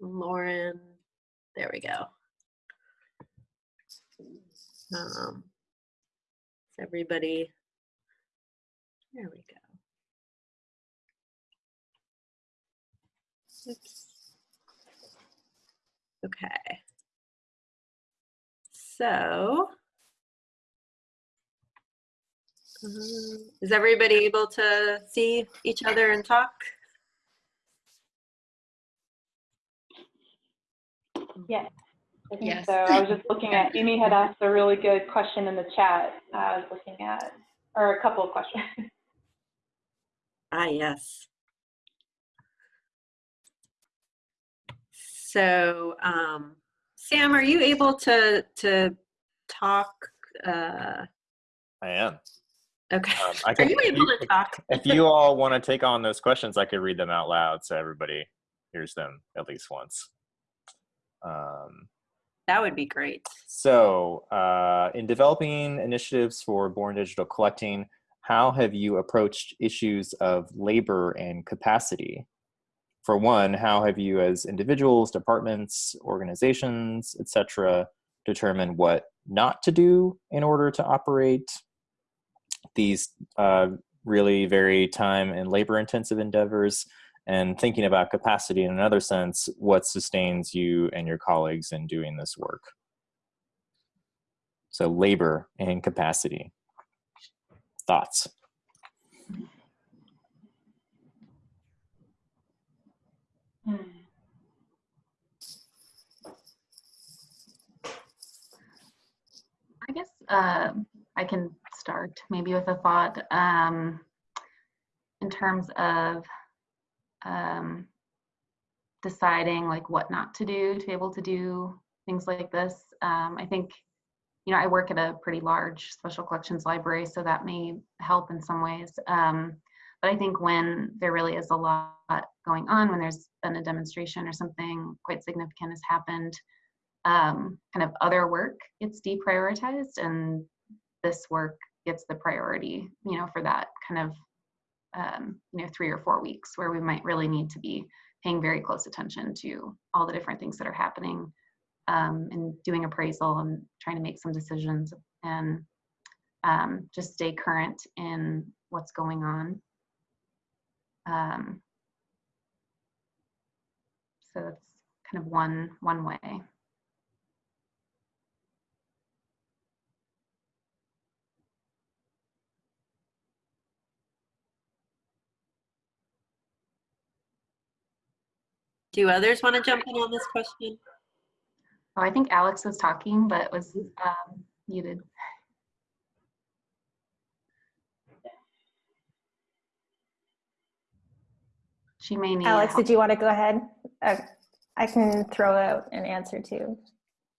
Lauren, there we go. Um, everybody, there we go. Oops. Okay. So, is everybody able to see each other and talk? Yes. I think Yes. so. I was just looking at, Amy had asked a really good question in the chat. I was looking at, or a couple of questions. Ah, yes. So, um, Sam, are you able to to talk? Uh, I am. Okay. Um, I Are can, you able to talk? if you all want to take on those questions, I could read them out loud so everybody hears them at least once. Um, That would be great. so, uh, in developing initiatives for Born Digital Collecting, how have you approached issues of labor and capacity? For one, how have you, as individuals, departments, organizations, etc., determined what not to do in order to operate these uh, really very time and labor intensive endeavors? And thinking about capacity in another sense, what sustains you and your colleagues in doing this work? So, labor and capacity. Thoughts? Hmm. I guess um I can start maybe with a thought um, in terms of um, deciding like what not to do to be able to do things like this. Um, I think, you know, I work at a pretty large special collections library, so that may help in some ways. Um, but I think when there really is a lot going on, when there's been a demonstration or something quite significant has happened, um, kind of other work gets deprioritized and this work gets the priority, you know, for that kind of, um, you know, three or four weeks where we might really need to be paying very close attention to all the different things that are happening um, and doing appraisal and trying to make some decisions and um, just stay current in what's going on. Um, so that's kind of one one way. Do others want to jump in on this question? Oh, I think Alex was talking, but was um, muted. She may need Alex, help. did you want to go ahead? Uh, I can throw out an answer too,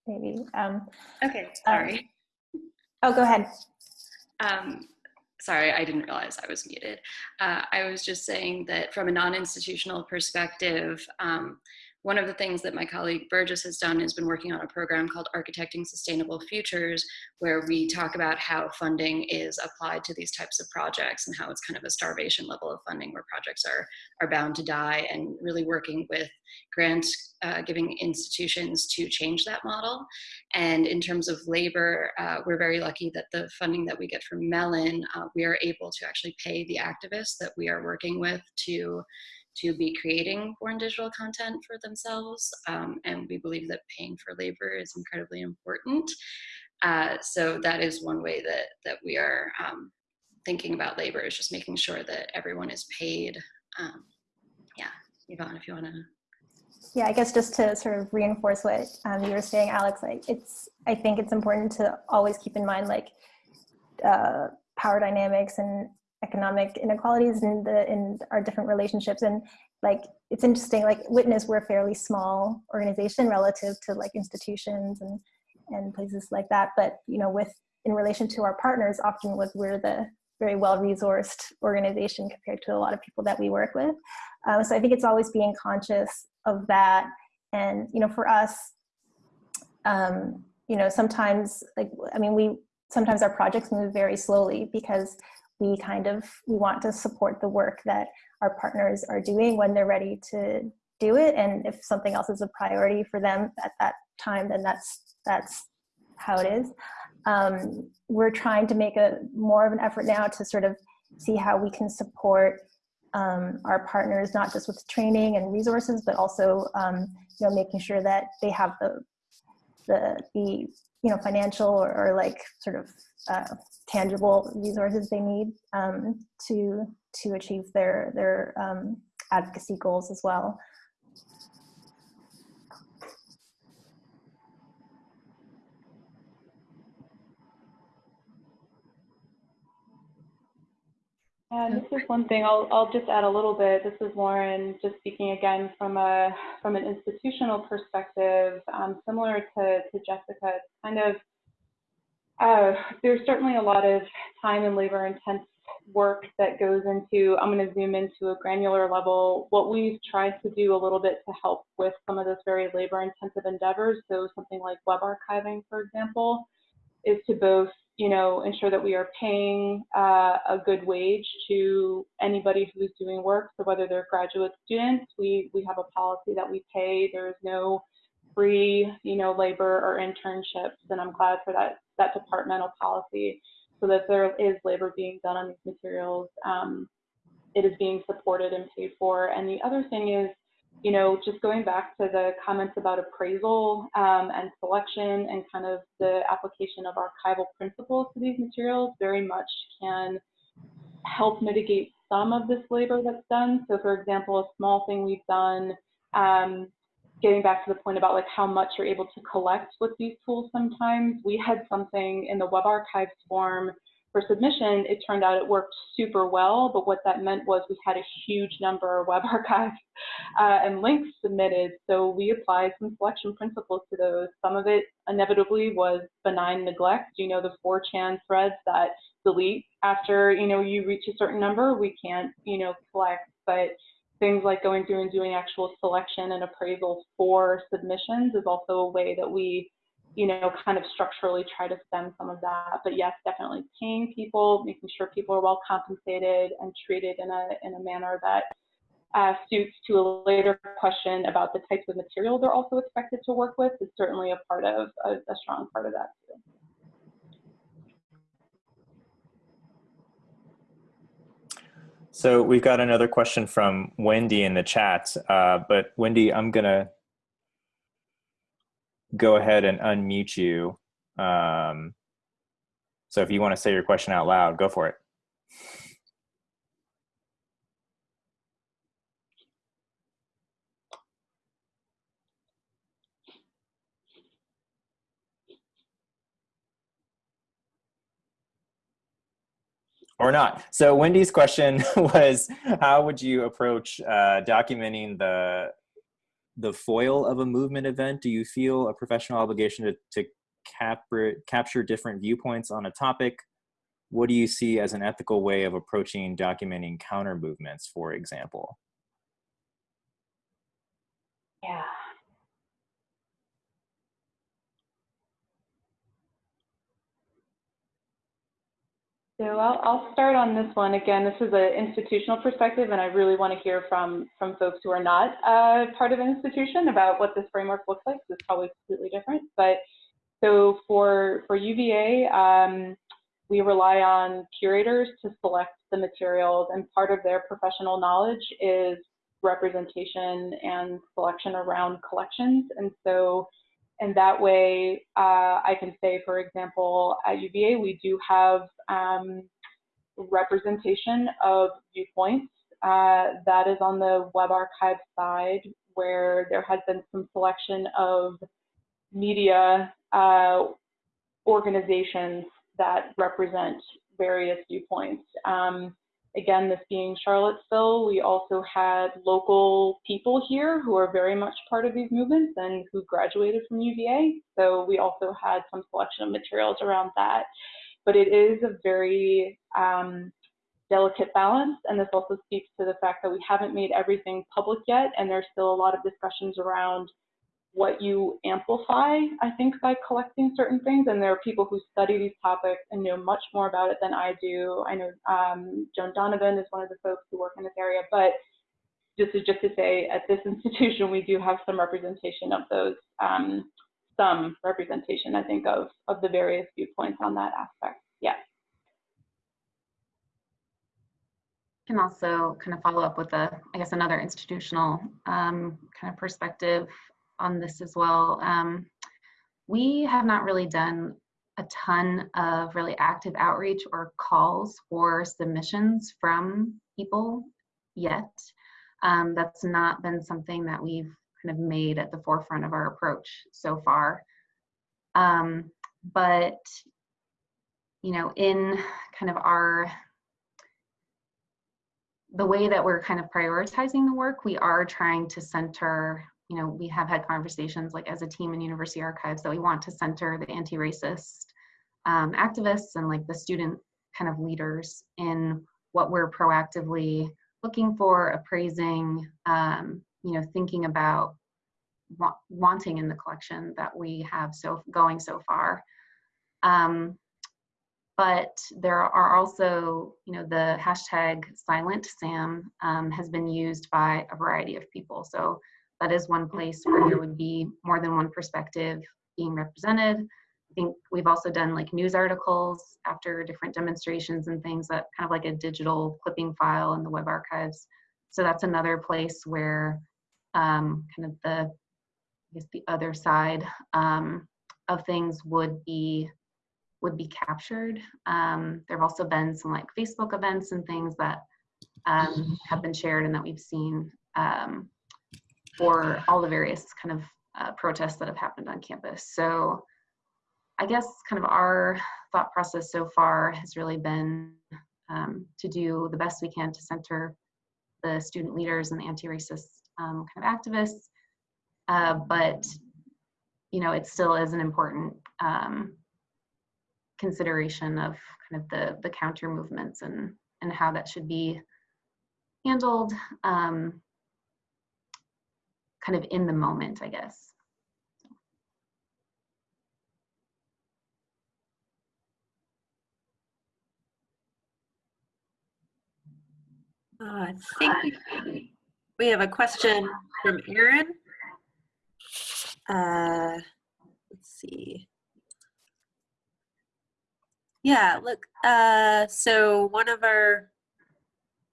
maybe. Um, Okay, sorry. oh, go ahead. Um, sorry, I didn't realize I was muted. Uh, I was just saying that from a non-institutional perspective, um, one of the things that my colleague Bergis has done is been working on a program called Architecting Sustainable Futures, where we talk about how funding is applied to these types of projects and how it's kind of a starvation level of funding where projects are, are bound to die and really working with grant uh, giving institutions to change that model. And in terms of labor, uh, we're very lucky that the funding that we get from Mellon, uh, we are able to actually pay the activists that we are working with to to be creating born digital content for themselves. Um, and we believe that paying for labor is incredibly important. Uh, so that is one way that, that we are um, thinking about labor is just making sure that everyone is paid. Um, yeah, Yvonne, if you wanna. Yeah, I guess just to sort of reinforce what um, you were saying, Alex, like it's, I think it's important to always keep in mind like uh, power dynamics and economic inequalities in the in our different relationships. And like it's interesting like witness we're a fairly small organization relative to like institutions and and places like that. But you know with in relation to our partners often with we're the very well resourced organization compared to a lot of people that we work with. Um, so i think it's always being conscious of that. And you know for us um, you know sometimes like i mean we sometimes our projects move very slowly because we kind of we want to support the work that our partners are doing when they're ready to do it. And if something else is a priority for them at that time then that's that's how it is. Um, we're trying to make a more of an effort now to sort of see how we can support um, our partners not just with training and resources but also um, you know making sure that they have the the the you know financial or, or like sort of uh, tangible resources they need um, to to achieve their their um, advocacy goals as well. And this is one thing I'll, I'll just add a little bit. This is Lauren, just speaking again from a from an institutional perspective, um, similar to, to Jessica. It's kind of uh, there's certainly a lot of time and labor intense work that goes into. I'm going to zoom into a granular level. What we've tried to do a little bit to help with some of those very labor intensive endeavors. So something like web archiving, for example, is to both you know, ensure that we are paying uh, a good wage to anybody who's doing work. So whether they're graduate students, we, we have a policy that we pay. There is no free, you know, labor or internships, and I'm glad for that, that departmental policy so that there is labor being done on these materials. Um, it is being supported and paid for. And the other thing is you know, just going back to the comments about appraisal um, and selection and kind of the application of archival principles to these materials very much can help mitigate some of this labor that's done. So for example, a small thing we've done, um, getting back to the point about like how much you're able to collect with these tools sometimes, we had something in the web archives form for submission, it turned out it worked super well, but what that meant was we had a huge number of web archives uh, and links submitted. So we applied some selection principles to those. Some of it inevitably was benign neglect. You know, the 4chan threads that delete after, you know, you reach a certain number, we can't, you know, collect. But things like going through and doing actual selection and appraisal for submissions is also a way that we you know, kind of structurally try to stem some of that. But yes, definitely paying people, making sure people are well compensated and treated in a, in a manner that uh, suits to a later question about the types of material they're also expected to work with is certainly a part of, a, a strong part of that too. So we've got another question from Wendy in the chat, uh, but Wendy, I'm gonna go ahead and unmute you. Um, so if you want to say your question out loud, go for it. or not. So Wendy's question was, how would you approach uh, documenting the the foil of a movement event? Do you feel a professional obligation to, to capture, capture different viewpoints on a topic? What do you see as an ethical way of approaching documenting counter movements, for example? Yeah. So I'll, I'll start on this one. Again, this is an institutional perspective, and I really want to hear from, from folks who are not uh, part of an institution about what this framework looks like. It's probably completely different. But so for, for UVA, um, we rely on curators to select the materials, and part of their professional knowledge is representation and selection around collections. And so and that way uh, I can say, for example, at UVA, we do have um, representation of viewpoints. Uh, that is on the web archive side where there has been some selection of media uh, organizations that represent various viewpoints. Um, Again, this being Charlottesville, we also had local people here who are very much part of these movements and who graduated from UVA. So we also had some selection of materials around that. But it is a very um, delicate balance. And this also speaks to the fact that we haven't made everything public yet. And there's still a lot of discussions around what you amplify, I think, by collecting certain things. And there are people who study these topics and know much more about it than I do. I know um, Joan Donovan is one of the folks who work in this area, but this is just to say at this institution, we do have some representation of those, um, some representation, I think, of, of the various viewpoints on that aspect. Yeah. Can also kind of follow up with a, I guess, another institutional um, kind of perspective on this as well. Um, we have not really done a ton of really active outreach or calls for submissions from people yet. Um, that's not been something that we've kind of made at the forefront of our approach so far. Um, but, you know, in kind of our, the way that we're kind of prioritizing the work, we are trying to center you know, we have had conversations like as a team in University Archives that we want to center the anti-racist um, activists and like the student kind of leaders in what we're proactively looking for, appraising, um, you know, thinking about wa wanting in the collection that we have so going so far. Um, but there are also, you know, the hashtag Silent Sam um, has been used by a variety of people. So that is one place where there would be more than one perspective being represented. I think we've also done like news articles after different demonstrations and things that kind of like a digital clipping file in the web archives. So that's another place where um, kind of the, I guess the other side um, of things would be would be captured. Um, there have also been some like Facebook events and things that um, have been shared and that we've seen um, for all the various kind of uh, protests that have happened on campus. So I guess kind of our thought process so far has really been um, to do the best we can to center the student leaders and the anti-racist um, kind of activists. Uh, but, you know, it still is an important um, consideration of kind of the, the counter movements and, and how that should be handled. Um, kind of in the moment, I guess. Uh, I think we have a question from Erin. Uh, let's see. Yeah, look, uh, so one of our,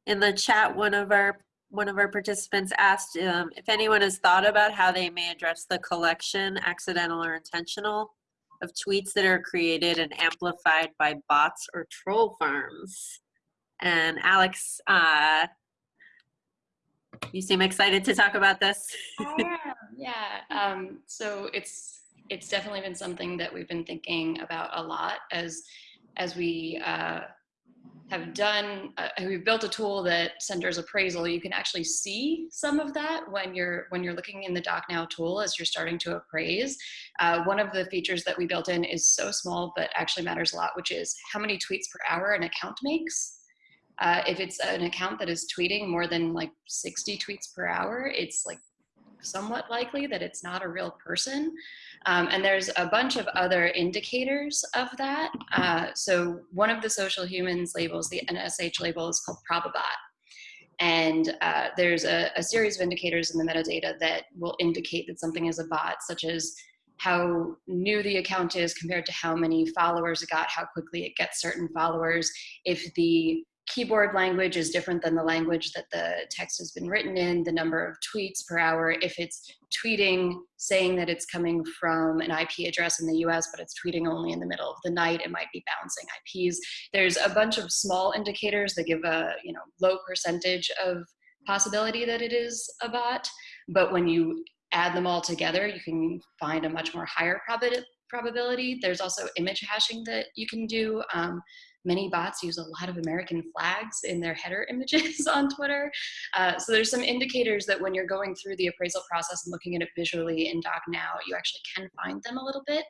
in the chat, one of our one of our participants asked um, if anyone has thought about how they may address the collection, accidental or intentional, of tweets that are created and amplified by bots or troll farms. And Alex, uh, you seem excited to talk about this. Yeah. Um, so it's it's definitely been something that we've been thinking about a lot as as we uh, have done, uh, we've built a tool that centers appraisal. You can actually see some of that when you're when you're looking in the DocNow tool as you're starting to appraise. Uh, one of the features that we built in is so small, but actually matters a lot, which is how many tweets per hour an account makes. Uh, if it's an account that is tweeting more than like 60 tweets per hour, it's like somewhat likely that it's not a real person. Um, and there's a bunch of other indicators of that. Uh, so one of the social humans labels, the NSH label is called Probabot. And uh, there's a, a series of indicators in the metadata that will indicate that something is a bot, such as how new the account is compared to how many followers it got, how quickly it gets certain followers, if the keyboard language is different than the language that the text has been written in, the number of tweets per hour, if it's tweeting saying that it's coming from an IP address in the US, but it's tweeting only in the middle of the night, it might be bouncing IPs. There's a bunch of small indicators that give a you know low percentage of possibility that it is a bot, but when you add them all together, you can find a much more higher probability. There's also image hashing that you can do. Um, Many bots use a lot of American flags in their header images on Twitter. Uh, so there's some indicators that when you're going through the appraisal process and looking at it visually in DocNow, you actually can find them a little bit.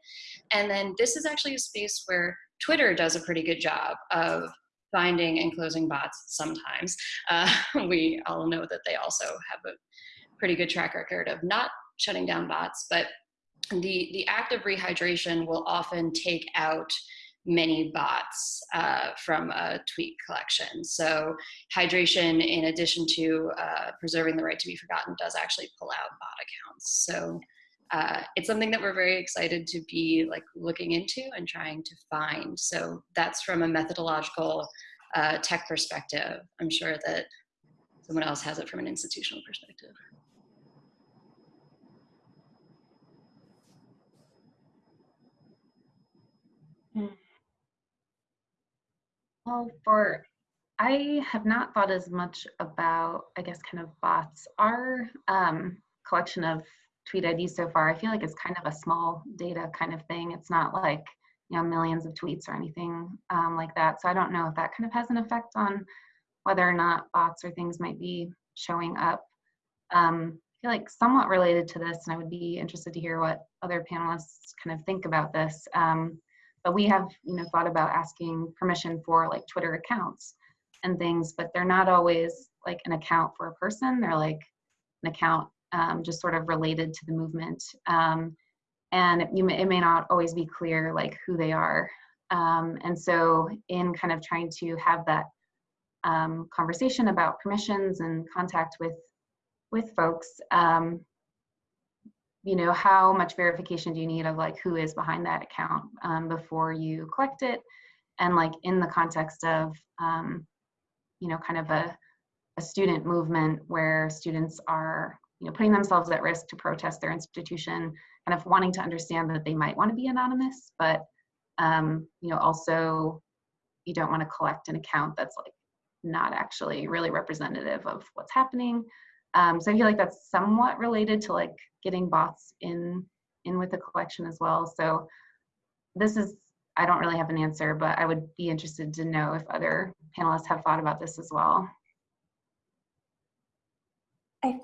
And then this is actually a space where Twitter does a pretty good job of finding and closing bots sometimes. Uh, we all know that they also have a pretty good track record of not shutting down bots, but the, the act of rehydration will often take out many bots uh, from a tweet collection. So hydration, in addition to uh, preserving the right to be forgotten, does actually pull out bot accounts. So uh, it's something that we're very excited to be like looking into and trying to find. So that's from a methodological uh, tech perspective. I'm sure that someone else has it from an institutional perspective. Mm. Well, for I have not thought as much about, I guess, kind of bots. Our um, collection of tweet IDs so far, I feel like it's kind of a small data kind of thing. It's not like, you know, millions of tweets or anything um, like that. So I don't know if that kind of has an effect on whether or not bots or things might be showing up. Um, I feel like somewhat related to this, and I would be interested to hear what other panelists kind of think about this. Um, but we have, you know, thought about asking permission for like Twitter accounts and things, but they're not always like an account for a person. They're like an account um, just sort of related to the movement. Um, and it, may, it may not always be clear like who they are. Um, and so in kind of trying to have that um, conversation about permissions and contact with with folks, um, you know, how much verification do you need of like who is behind that account um, before you collect it? And like in the context of, um, you know, kind of a, a student movement where students are, you know, putting themselves at risk to protest their institution, kind of wanting to understand that they might want to be anonymous, but, um, you know, also you don't want to collect an account that's like not actually really representative of what's happening. Um, so I feel like that's somewhat related to like getting bots in in with the collection as well. So this is, I don't really have an answer, but I would be interested to know if other panelists have thought about this as well. I,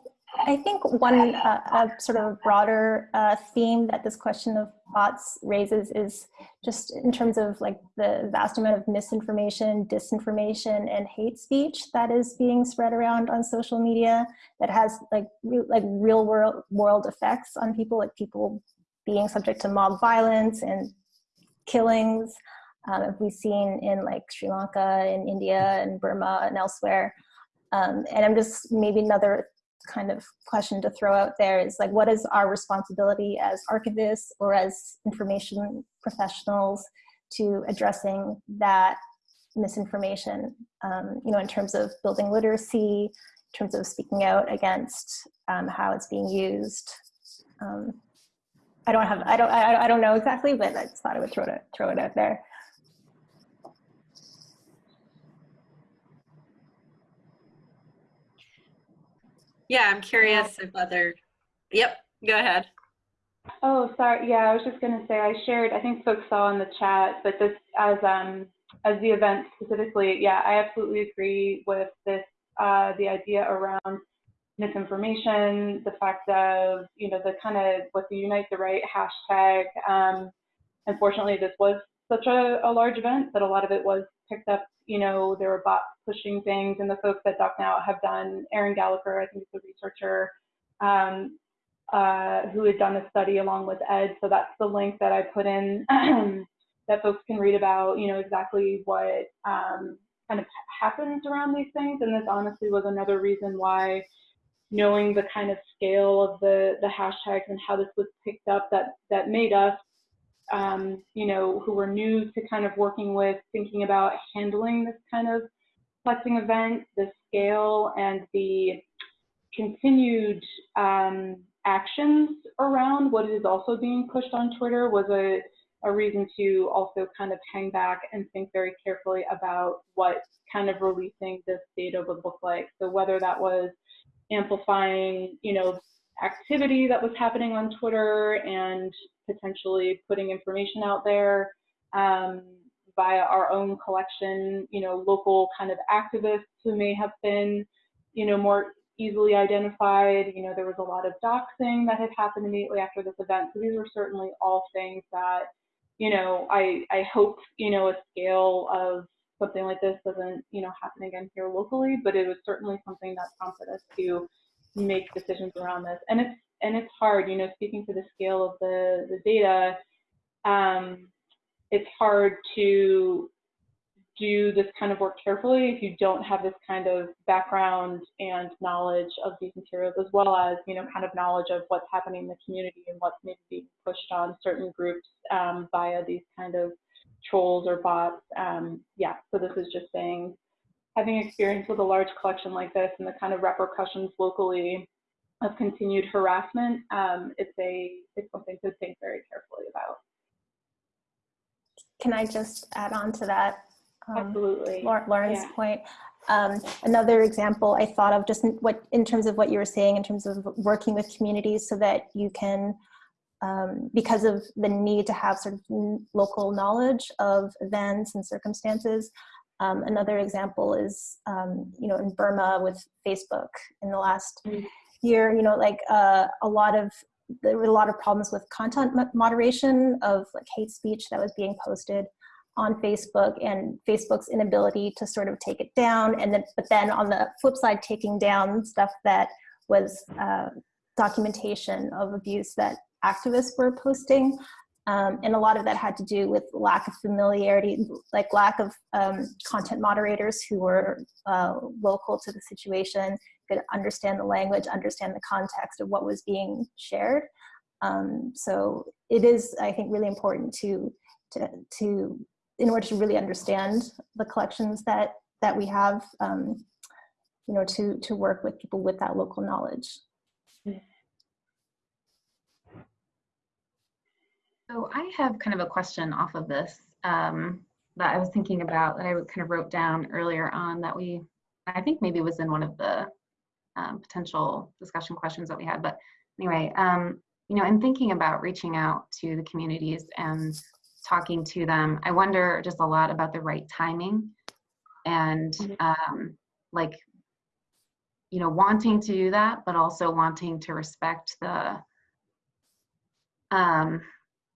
I think one uh, sort of broader uh, theme that this question of bots raises is just in terms of like the vast amount of misinformation, disinformation, and hate speech that is being spread around on social media that has like re like real world world effects on people, like people being subject to mob violence and killings. Um, we've seen in like Sri Lanka, in India, and Burma, and elsewhere. Um, and I'm just maybe another kind of question to throw out there is like, what is our responsibility as archivists or as information professionals to addressing that misinformation, um, you know, in terms of building literacy, in terms of speaking out against um, how it's being used. Um, I don't have, I don't, I, I don't know exactly, but I just thought I would throw it, throw it out there. Yeah, I'm curious if other, yep, go ahead. Oh, sorry. Yeah, I was just going to say I shared, I think folks saw in the chat, but this as um, as the event specifically, yeah, I absolutely agree with this, uh, the idea around misinformation, the fact of, you know, the kind of what the Unite the Right hashtag. Um, unfortunately, this was such a, a large event that a lot of it was picked up, you know, there were bots pushing things and the folks at DocNow have done, Aaron Gallagher, I think is a researcher, um, uh, who had done a study along with Ed. So that's the link that I put in that folks can read about, you know, exactly what um, kind of happens around these things. And this honestly was another reason why knowing the kind of scale of the, the hashtags and how this was picked up that, that made us, um, you know, who were new to kind of working with thinking about handling this kind of flexing event, the scale and the continued um, actions around what is also being pushed on Twitter was a, a reason to also kind of hang back and think very carefully about what kind of releasing this data would look like. So whether that was amplifying, you know, activity that was happening on Twitter and potentially putting information out there um, via our own collection, you know, local kind of activists who may have been, you know, more easily identified. You know, there was a lot of doxing that had happened immediately after this event. So these were certainly all things that, you know, I, I hope, you know, a scale of something like this doesn't, you know, happen again here locally, but it was certainly something that prompted us to make decisions around this. And it's and it's hard, you know, speaking to the scale of the the data, um, it's hard to do this kind of work carefully if you don't have this kind of background and knowledge of these materials, as well as, you know, kind of knowledge of what's happening in the community and what's maybe being pushed on certain groups um, via these kind of trolls or bots. Um, yeah, so this is just saying, having experience with a large collection like this and the kind of repercussions locally of continued harassment, um, it's a it's something to think very carefully about. Can I just add on to that? Um, Absolutely. Lauren's yeah. point. Um, another example I thought of just in what in terms of what you were saying in terms of working with communities so that you can um, because of the need to have sort of local knowledge of events and circumstances. Um, another example is, um, you know, in Burma with Facebook in the last mm. Year, you know, like uh, a lot of, there were a lot of problems with content moderation of like hate speech that was being posted on Facebook and Facebook's inability to sort of take it down. And then, but then on the flip side, taking down stuff that was uh, documentation of abuse that activists were posting. Um, and a lot of that had to do with lack of familiarity, like lack of um, content moderators who were uh, local to the situation, could understand the language, understand the context of what was being shared. Um, so it is, I think, really important to, to, to, in order to really understand the collections that, that we have, um, you know, to, to work with people with that local knowledge. So I have kind of a question off of this um, that I was thinking about that I kind of wrote down earlier on that we, I think maybe was in one of the um, potential discussion questions that we had. But anyway, um, you know, in thinking about reaching out to the communities and talking to them, I wonder just a lot about the right timing and mm-hmm. um, like, you know, wanting to do that, but also wanting to respect the um,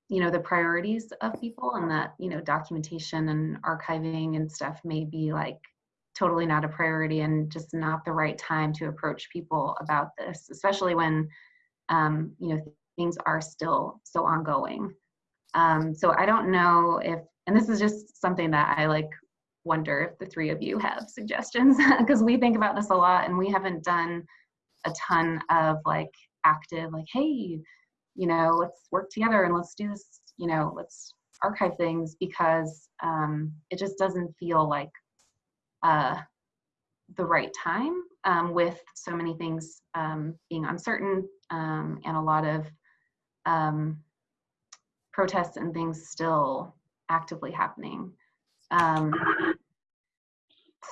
you know the priorities of people and that you know documentation and archiving and stuff may be like totally not a priority and just not the right time to approach people about this especially when um, you know things are still so ongoing. Um, so i don't know if and this is just something that i like wonder if the three of you have suggestions because we think about this a lot and we haven't done a ton of like active like hey you know, let's work together and let's do this, you know, let's archive things because um, it just doesn't feel like uh, the right time um, with so many things um, being uncertain um, and a lot of um, protests and things still actively happening. Um,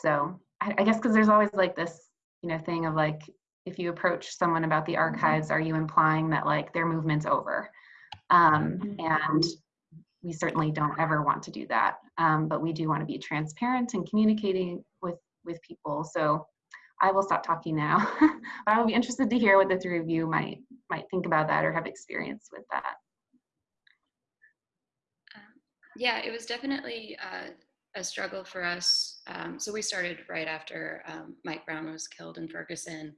so I, I guess because there's always like this, you know, thing of like if you approach someone about the mm-hmm. archives, are you implying that like their movement's over? Um, mm-hmm. and we certainly don't ever want to do that. Um, but we do want to be transparent and communicating with, with people. So I will stop talking now. but I will be interested to hear what the three of you might, might think about that or have experience with that. Um, yeah, it was definitely uh, a struggle for us. Um, so we started right after um, Mike Brown was killed in Ferguson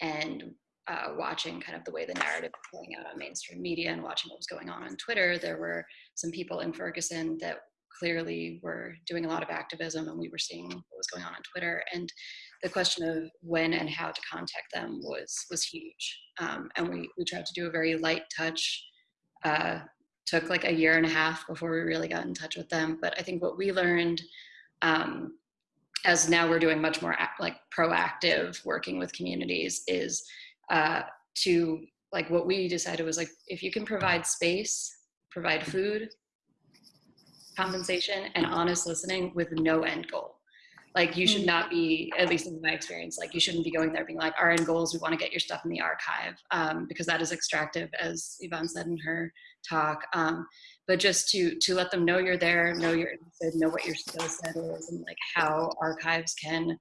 and uh, watching kind of the way the narrative was playing out on mainstream media and watching what was going on on Twitter, there were some people in Ferguson that clearly were doing a lot of activism and we were seeing what was going on on Twitter. And the question of when and how to contact them was was huge. Um, and we, we tried to do a very light touch. Uh, took like a year and a half before we really got in touch with them. But I think what we learned um, as now we're doing much more like proactive working with communities is uh, to like what we decided was like if you can provide space provide food compensation and honest listening with no end goal. Like you should not be at least in my experience like you shouldn't be going there being like our end goals we want to get your stuff in the archive um, because that is extractive as yvonne said in her talk um, but just to to let them know you're there know you're interested know what your skill set is and like how archives can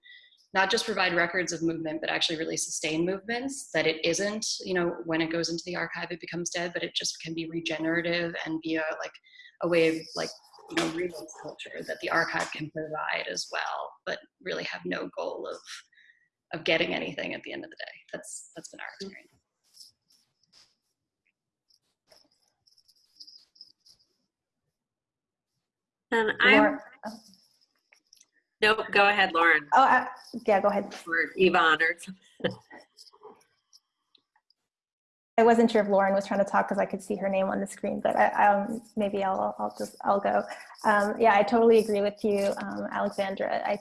not just provide records of movement, but actually really sustain movements, that it isn't, you know, when it goes into the archive, it becomes dead, but it just can be regenerative and be a, like a way of like, you know, remix culture that the archive can provide as well, but really have no goal of, of getting anything at the end of the day. That's, that's been our mm-hmm. experience. And I'm, uh-huh. Nope, go ahead, Lauren. Oh, yeah, go ahead. Or Yvonne or something. I wasn't sure if Lauren was trying to talk because I could see her name on the screen, but I, um, maybe I'll, I'll just, I'll go. Um, yeah, I totally agree with you, um, Alexandra. I,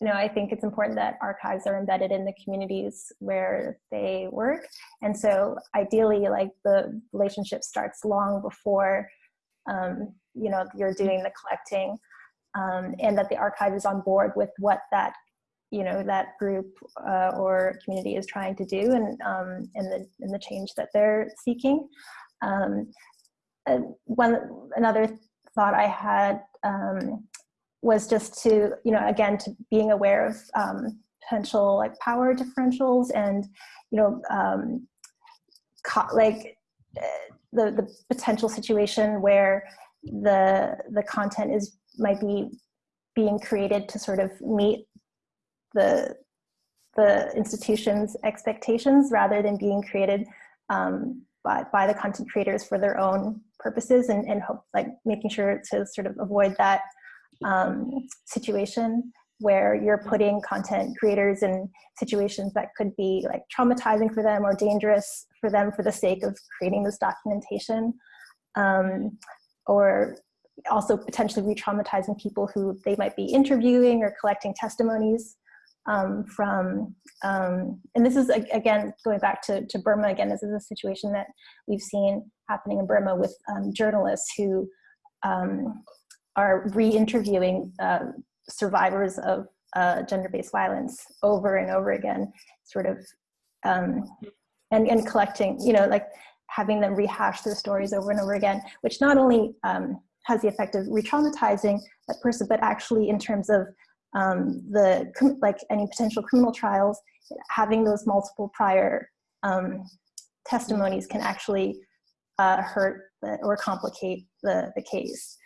you know, I think it's important that archives are embedded in the communities where they work. And so ideally, like the relationship starts long before, um, you know, you're doing the collecting um, and that the archive is on board with what that you know that group uh, or community is trying to do and um, and the and the change that they're seeking. Um, one another thought I had um, was just to you know again to being aware of um, potential like power differentials and you know um, like uh, the the potential situation where the the content is might be being created to sort of meet the the institution's expectations rather than being created um, by, by the content creators for their own purposes and, and hope like making sure to sort of avoid that um, situation where you're putting content creators in situations that could be like traumatizing for them or dangerous for them for the sake of creating this documentation um, or also potentially re-traumatizing people who they might be interviewing or collecting testimonies um, from, um, and this is again, going back to, to Burma again, this is a situation that we've seen happening in Burma with um, journalists who um, are re-interviewing uh, survivors of uh, gender-based violence over and over again, sort of, um, and, and collecting, you know, like having them rehash their stories over and over again, which not only um, has the effect of re-traumatizing that person, but actually in terms of um, the like any potential criminal trials, having those multiple prior um, testimonies can actually uh, hurt the, or complicate the, the case.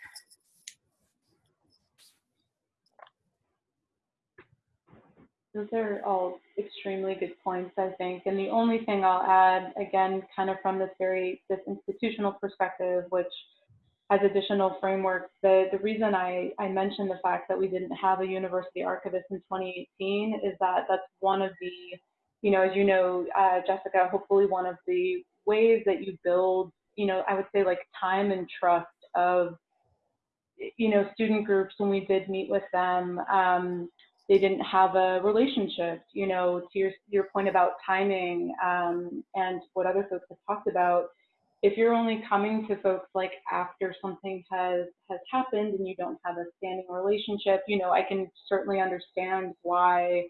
Those are all extremely good points, I think. And the only thing I'll add, again, kind of from this very this institutional perspective, which as additional frameworks. The, the reason I, I mentioned the fact that we didn't have a university archivist in 2018 is that that's one of the, you know, as you know, uh, Jessica, hopefully one of the ways that you build, you know, I would say like time and trust of, you know, student groups when we did meet with them, um, they didn't have a relationship, you know, to your, your point about timing um, and what other folks have talked about, if you're only coming to folks like after something has has happened and you don't have a standing relationship, you know, I can certainly understand why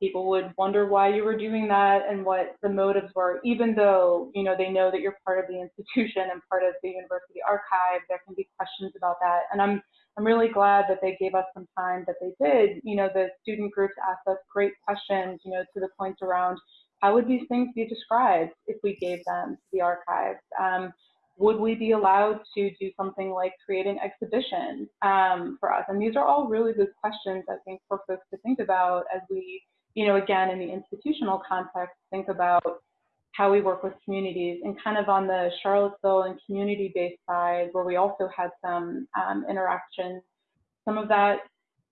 people would wonder why you were doing that and what the motives were, even though, you know, they know that you're part of the institution and part of the university archive, there can be questions about that. And I'm, I'm really glad that they gave us some time that they did. You know, the student groups asked us great questions, you know, to the point around how would these things be described if we gave them to the archives? Um, would we be allowed to do something like create an exhibition um, for us? And these are all really good questions, I think, for folks to think about as we you know, again, in the institutional context, think about how we work with communities and kind of on the Charlottesville and community-based side where we also had some um, interactions. Some of that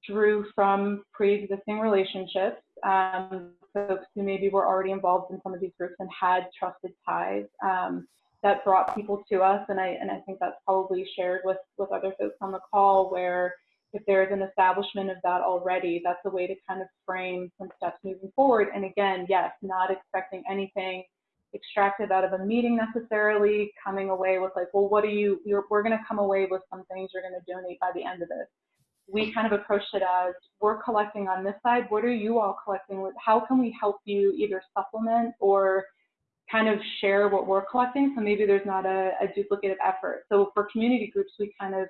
drew from pre-existing relationships, um, folks who maybe were already involved in some of these groups and had trusted ties um, that brought people to us. And I, and I think that's probably shared with, with other folks on the call where if there is an establishment of that already, that's a way to kind of frame some steps moving forward. And again, yes, not expecting anything extracted out of a meeting necessarily, coming away with like, well, what are you, we're going to come away with some things you're going to donate by the end of this. We kind of approached it as we're collecting on this side. What are you all collecting with? How can we help you either supplement or kind of share what we're collecting? So maybe there's not a, a duplicative effort. So for community groups, we kind of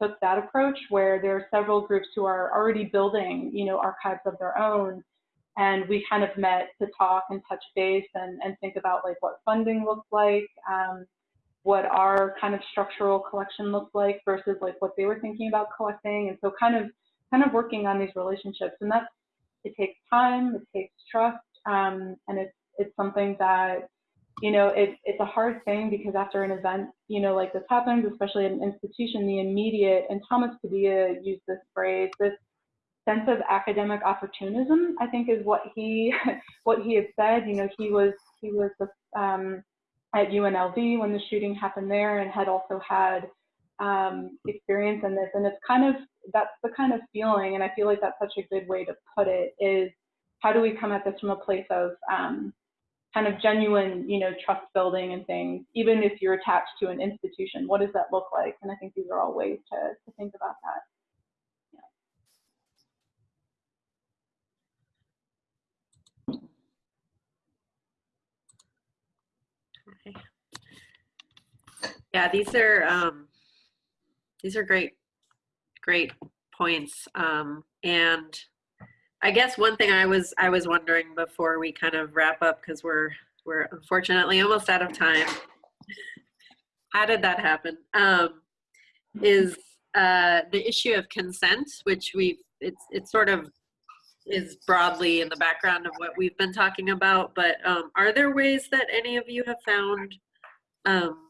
took that approach where there are several groups who are already building, you know, archives of their own. And we kind of met to talk and touch base and, and think about like what funding looks like, um, what our kind of structural collection looks like versus like what they were thinking about collecting. And so kind of kind of working on these relationships. And that's it takes time, it takes trust, um, and it's it's something that you know, it, it's a hard thing because after an event, you know, like this happens, especially at an institution, the immediate, and Thomas Padilla used this phrase, this sense of academic opportunism, I think is what he, what he had said, you know, he was, he was the um, at UNLV when the shooting happened there and had also had um, experience in this. And it's kind of, that's the kind of feeling, and I feel like that's such a good way to put it, is how do we come at this from a place of, um, kind of genuine, you know, trust building and things, even if you're attached to an institution, what does that look like? And I think these are all ways to, to think about that. Yeah, these are um, these are great, great points. Um, and I guess one thing I was I was wondering before we kind of wrap up because we're we're unfortunately almost out of time. How did that happen? Um, is uh, the issue of consent, which we've it's it's sort of is broadly in the background of what we've been talking about. But um, are there ways that any of you have found um,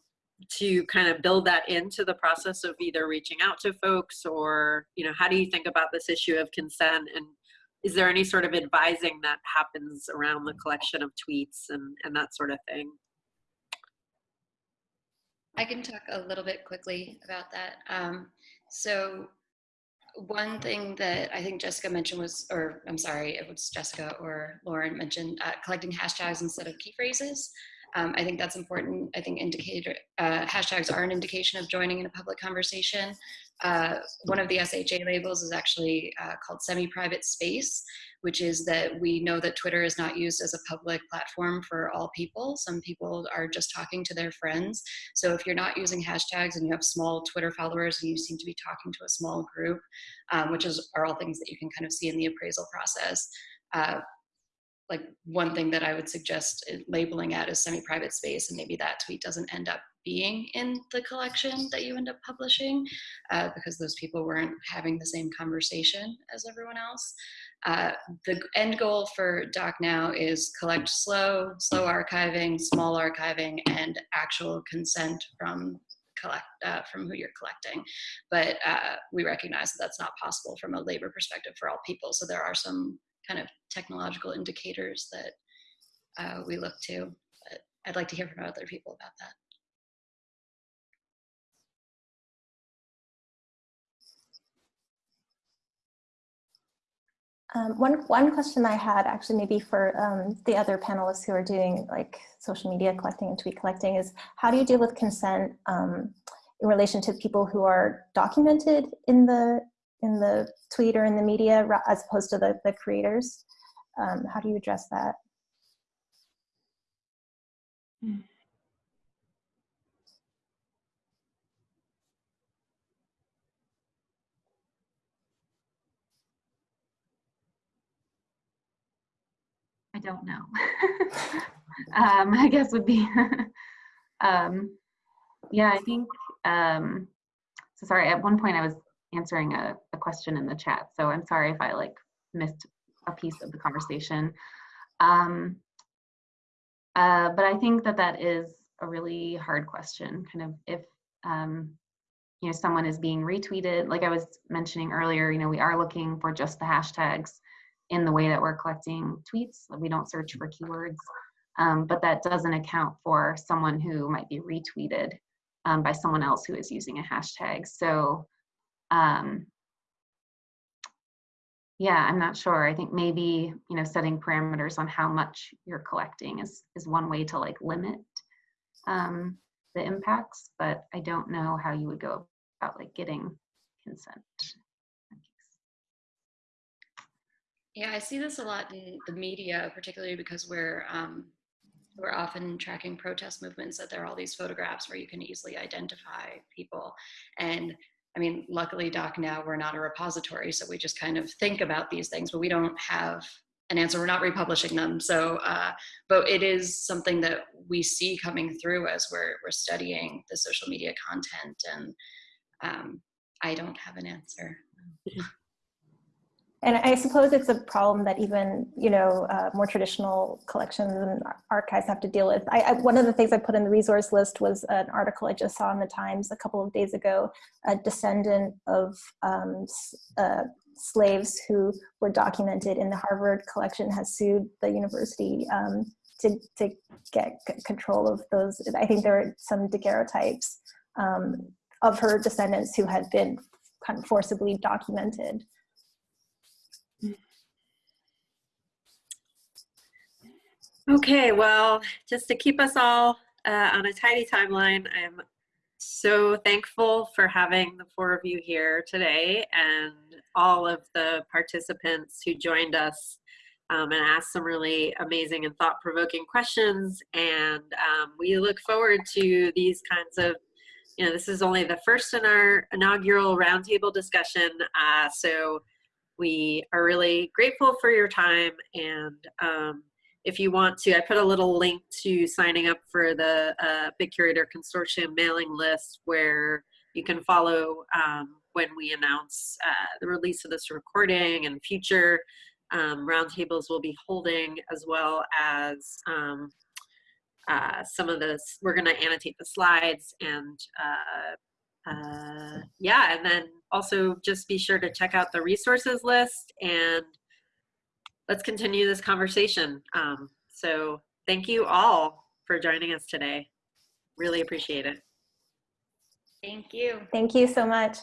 to kind of build that into the process of either reaching out to folks or you know how do you think about this issue of consent and is there any sort of advising that happens around the collection of tweets and, and that sort of thing? I can talk a little bit quickly about that. Um, so one thing that I think Jessica mentioned was, or I'm sorry, it was Jessica or Lauren mentioned uh, collecting hashtags instead of key phrases. Um, I think that's important. I think indicator uh, hashtags are an indication of joining in a public conversation. Uh, one of the SHA labels is actually uh, called semi-private space, which is that we know that Twitter is not used as a public platform for all people. Some people are just talking to their friends. So if you're not using hashtags and you have small Twitter followers and you seem to be talking to a small group, um, which is, are all things that you can kind of see in the appraisal process, uh, like one thing that I would suggest uh, labeling at is semi-private space and maybe that tweet doesn't end up being in the collection that you end up publishing uh, because those people weren't having the same conversation as everyone else. Uh, the end goal for DocNow is collect slow, slow archiving, small archiving, and actual consent from collect uh, from who you're collecting. But uh, we recognize that that's not possible from a labor perspective for all people. So there are some kind of technological indicators that uh, we look to. But I'd like to hear from other people about that. Um, one, one question I had actually maybe for um, the other panelists who are doing like social media collecting and tweet collecting is how do you deal with consent um, in relation to people who are documented in the in the tweet or in the media as opposed to the, the creators? Um, how do you address that? I don't know. um, I guess would be, um, yeah, I think, um, so sorry, at one point I was answering a, a question in the chat, so I'm sorry if I like missed a piece of the conversation. Um, uh, but I think that that is a really hard question, kind of if, um, you know, someone is being retweeted, like I was mentioning earlier, you know, we are looking for just the hashtags in the way that we're collecting tweets. We don't search for keywords, um, but that doesn't account for someone who might be retweeted um, by someone else who is using a hashtag. So, um, yeah, I'm not sure. I think maybe you know setting parameters on how much you're collecting is is one way to like limit um, the impacts, but I don't know how you would go about like getting consent. Yeah, I see this a lot in the media, particularly because we're um, we're often tracking protest movements. That there are all these photographs where you can easily identify people, and I mean, luckily, Doc, now we're not a repository, so we just kind of think about these things, but we don't have an answer. We're not republishing them, so uh, but it is something that we see coming through as we're we're studying the social media content, and um, I don't have an answer. And I suppose it's a problem that even, you know, uh, more traditional collections and archives have to deal with. I, I, one of the things I put in the resource list was an article I just saw in the Times a couple of days ago, a descendant of um, uh, slaves who were documented in the Harvard collection has sued the university um, to, to get control of those. I think there are some daguerreotypes um, of her descendants who had been kind of forcibly documented. Okay, well, just to keep us all uh, on a tidy timeline, I'm so thankful for having the four of you here today and all of the participants who joined us um, and asked some really amazing and thought-provoking questions. And um, we look forward to these kinds of, you know, this is only the first in our inaugural roundtable discussion. Uh, so we are really grateful for your time and um, if you want to, I put a little link to signing up for the uh, BitCurator Consortium mailing list where you can follow um, when we announce uh, the release of this recording and future um, roundtables we'll be holding as well as um, uh, some of this, we're gonna annotate the slides and uh, uh, yeah, and then also just be sure to check out the resources list and let's continue this conversation. Um, so thank you all for joining us today. Really appreciate it. Thank you. Thank you so much.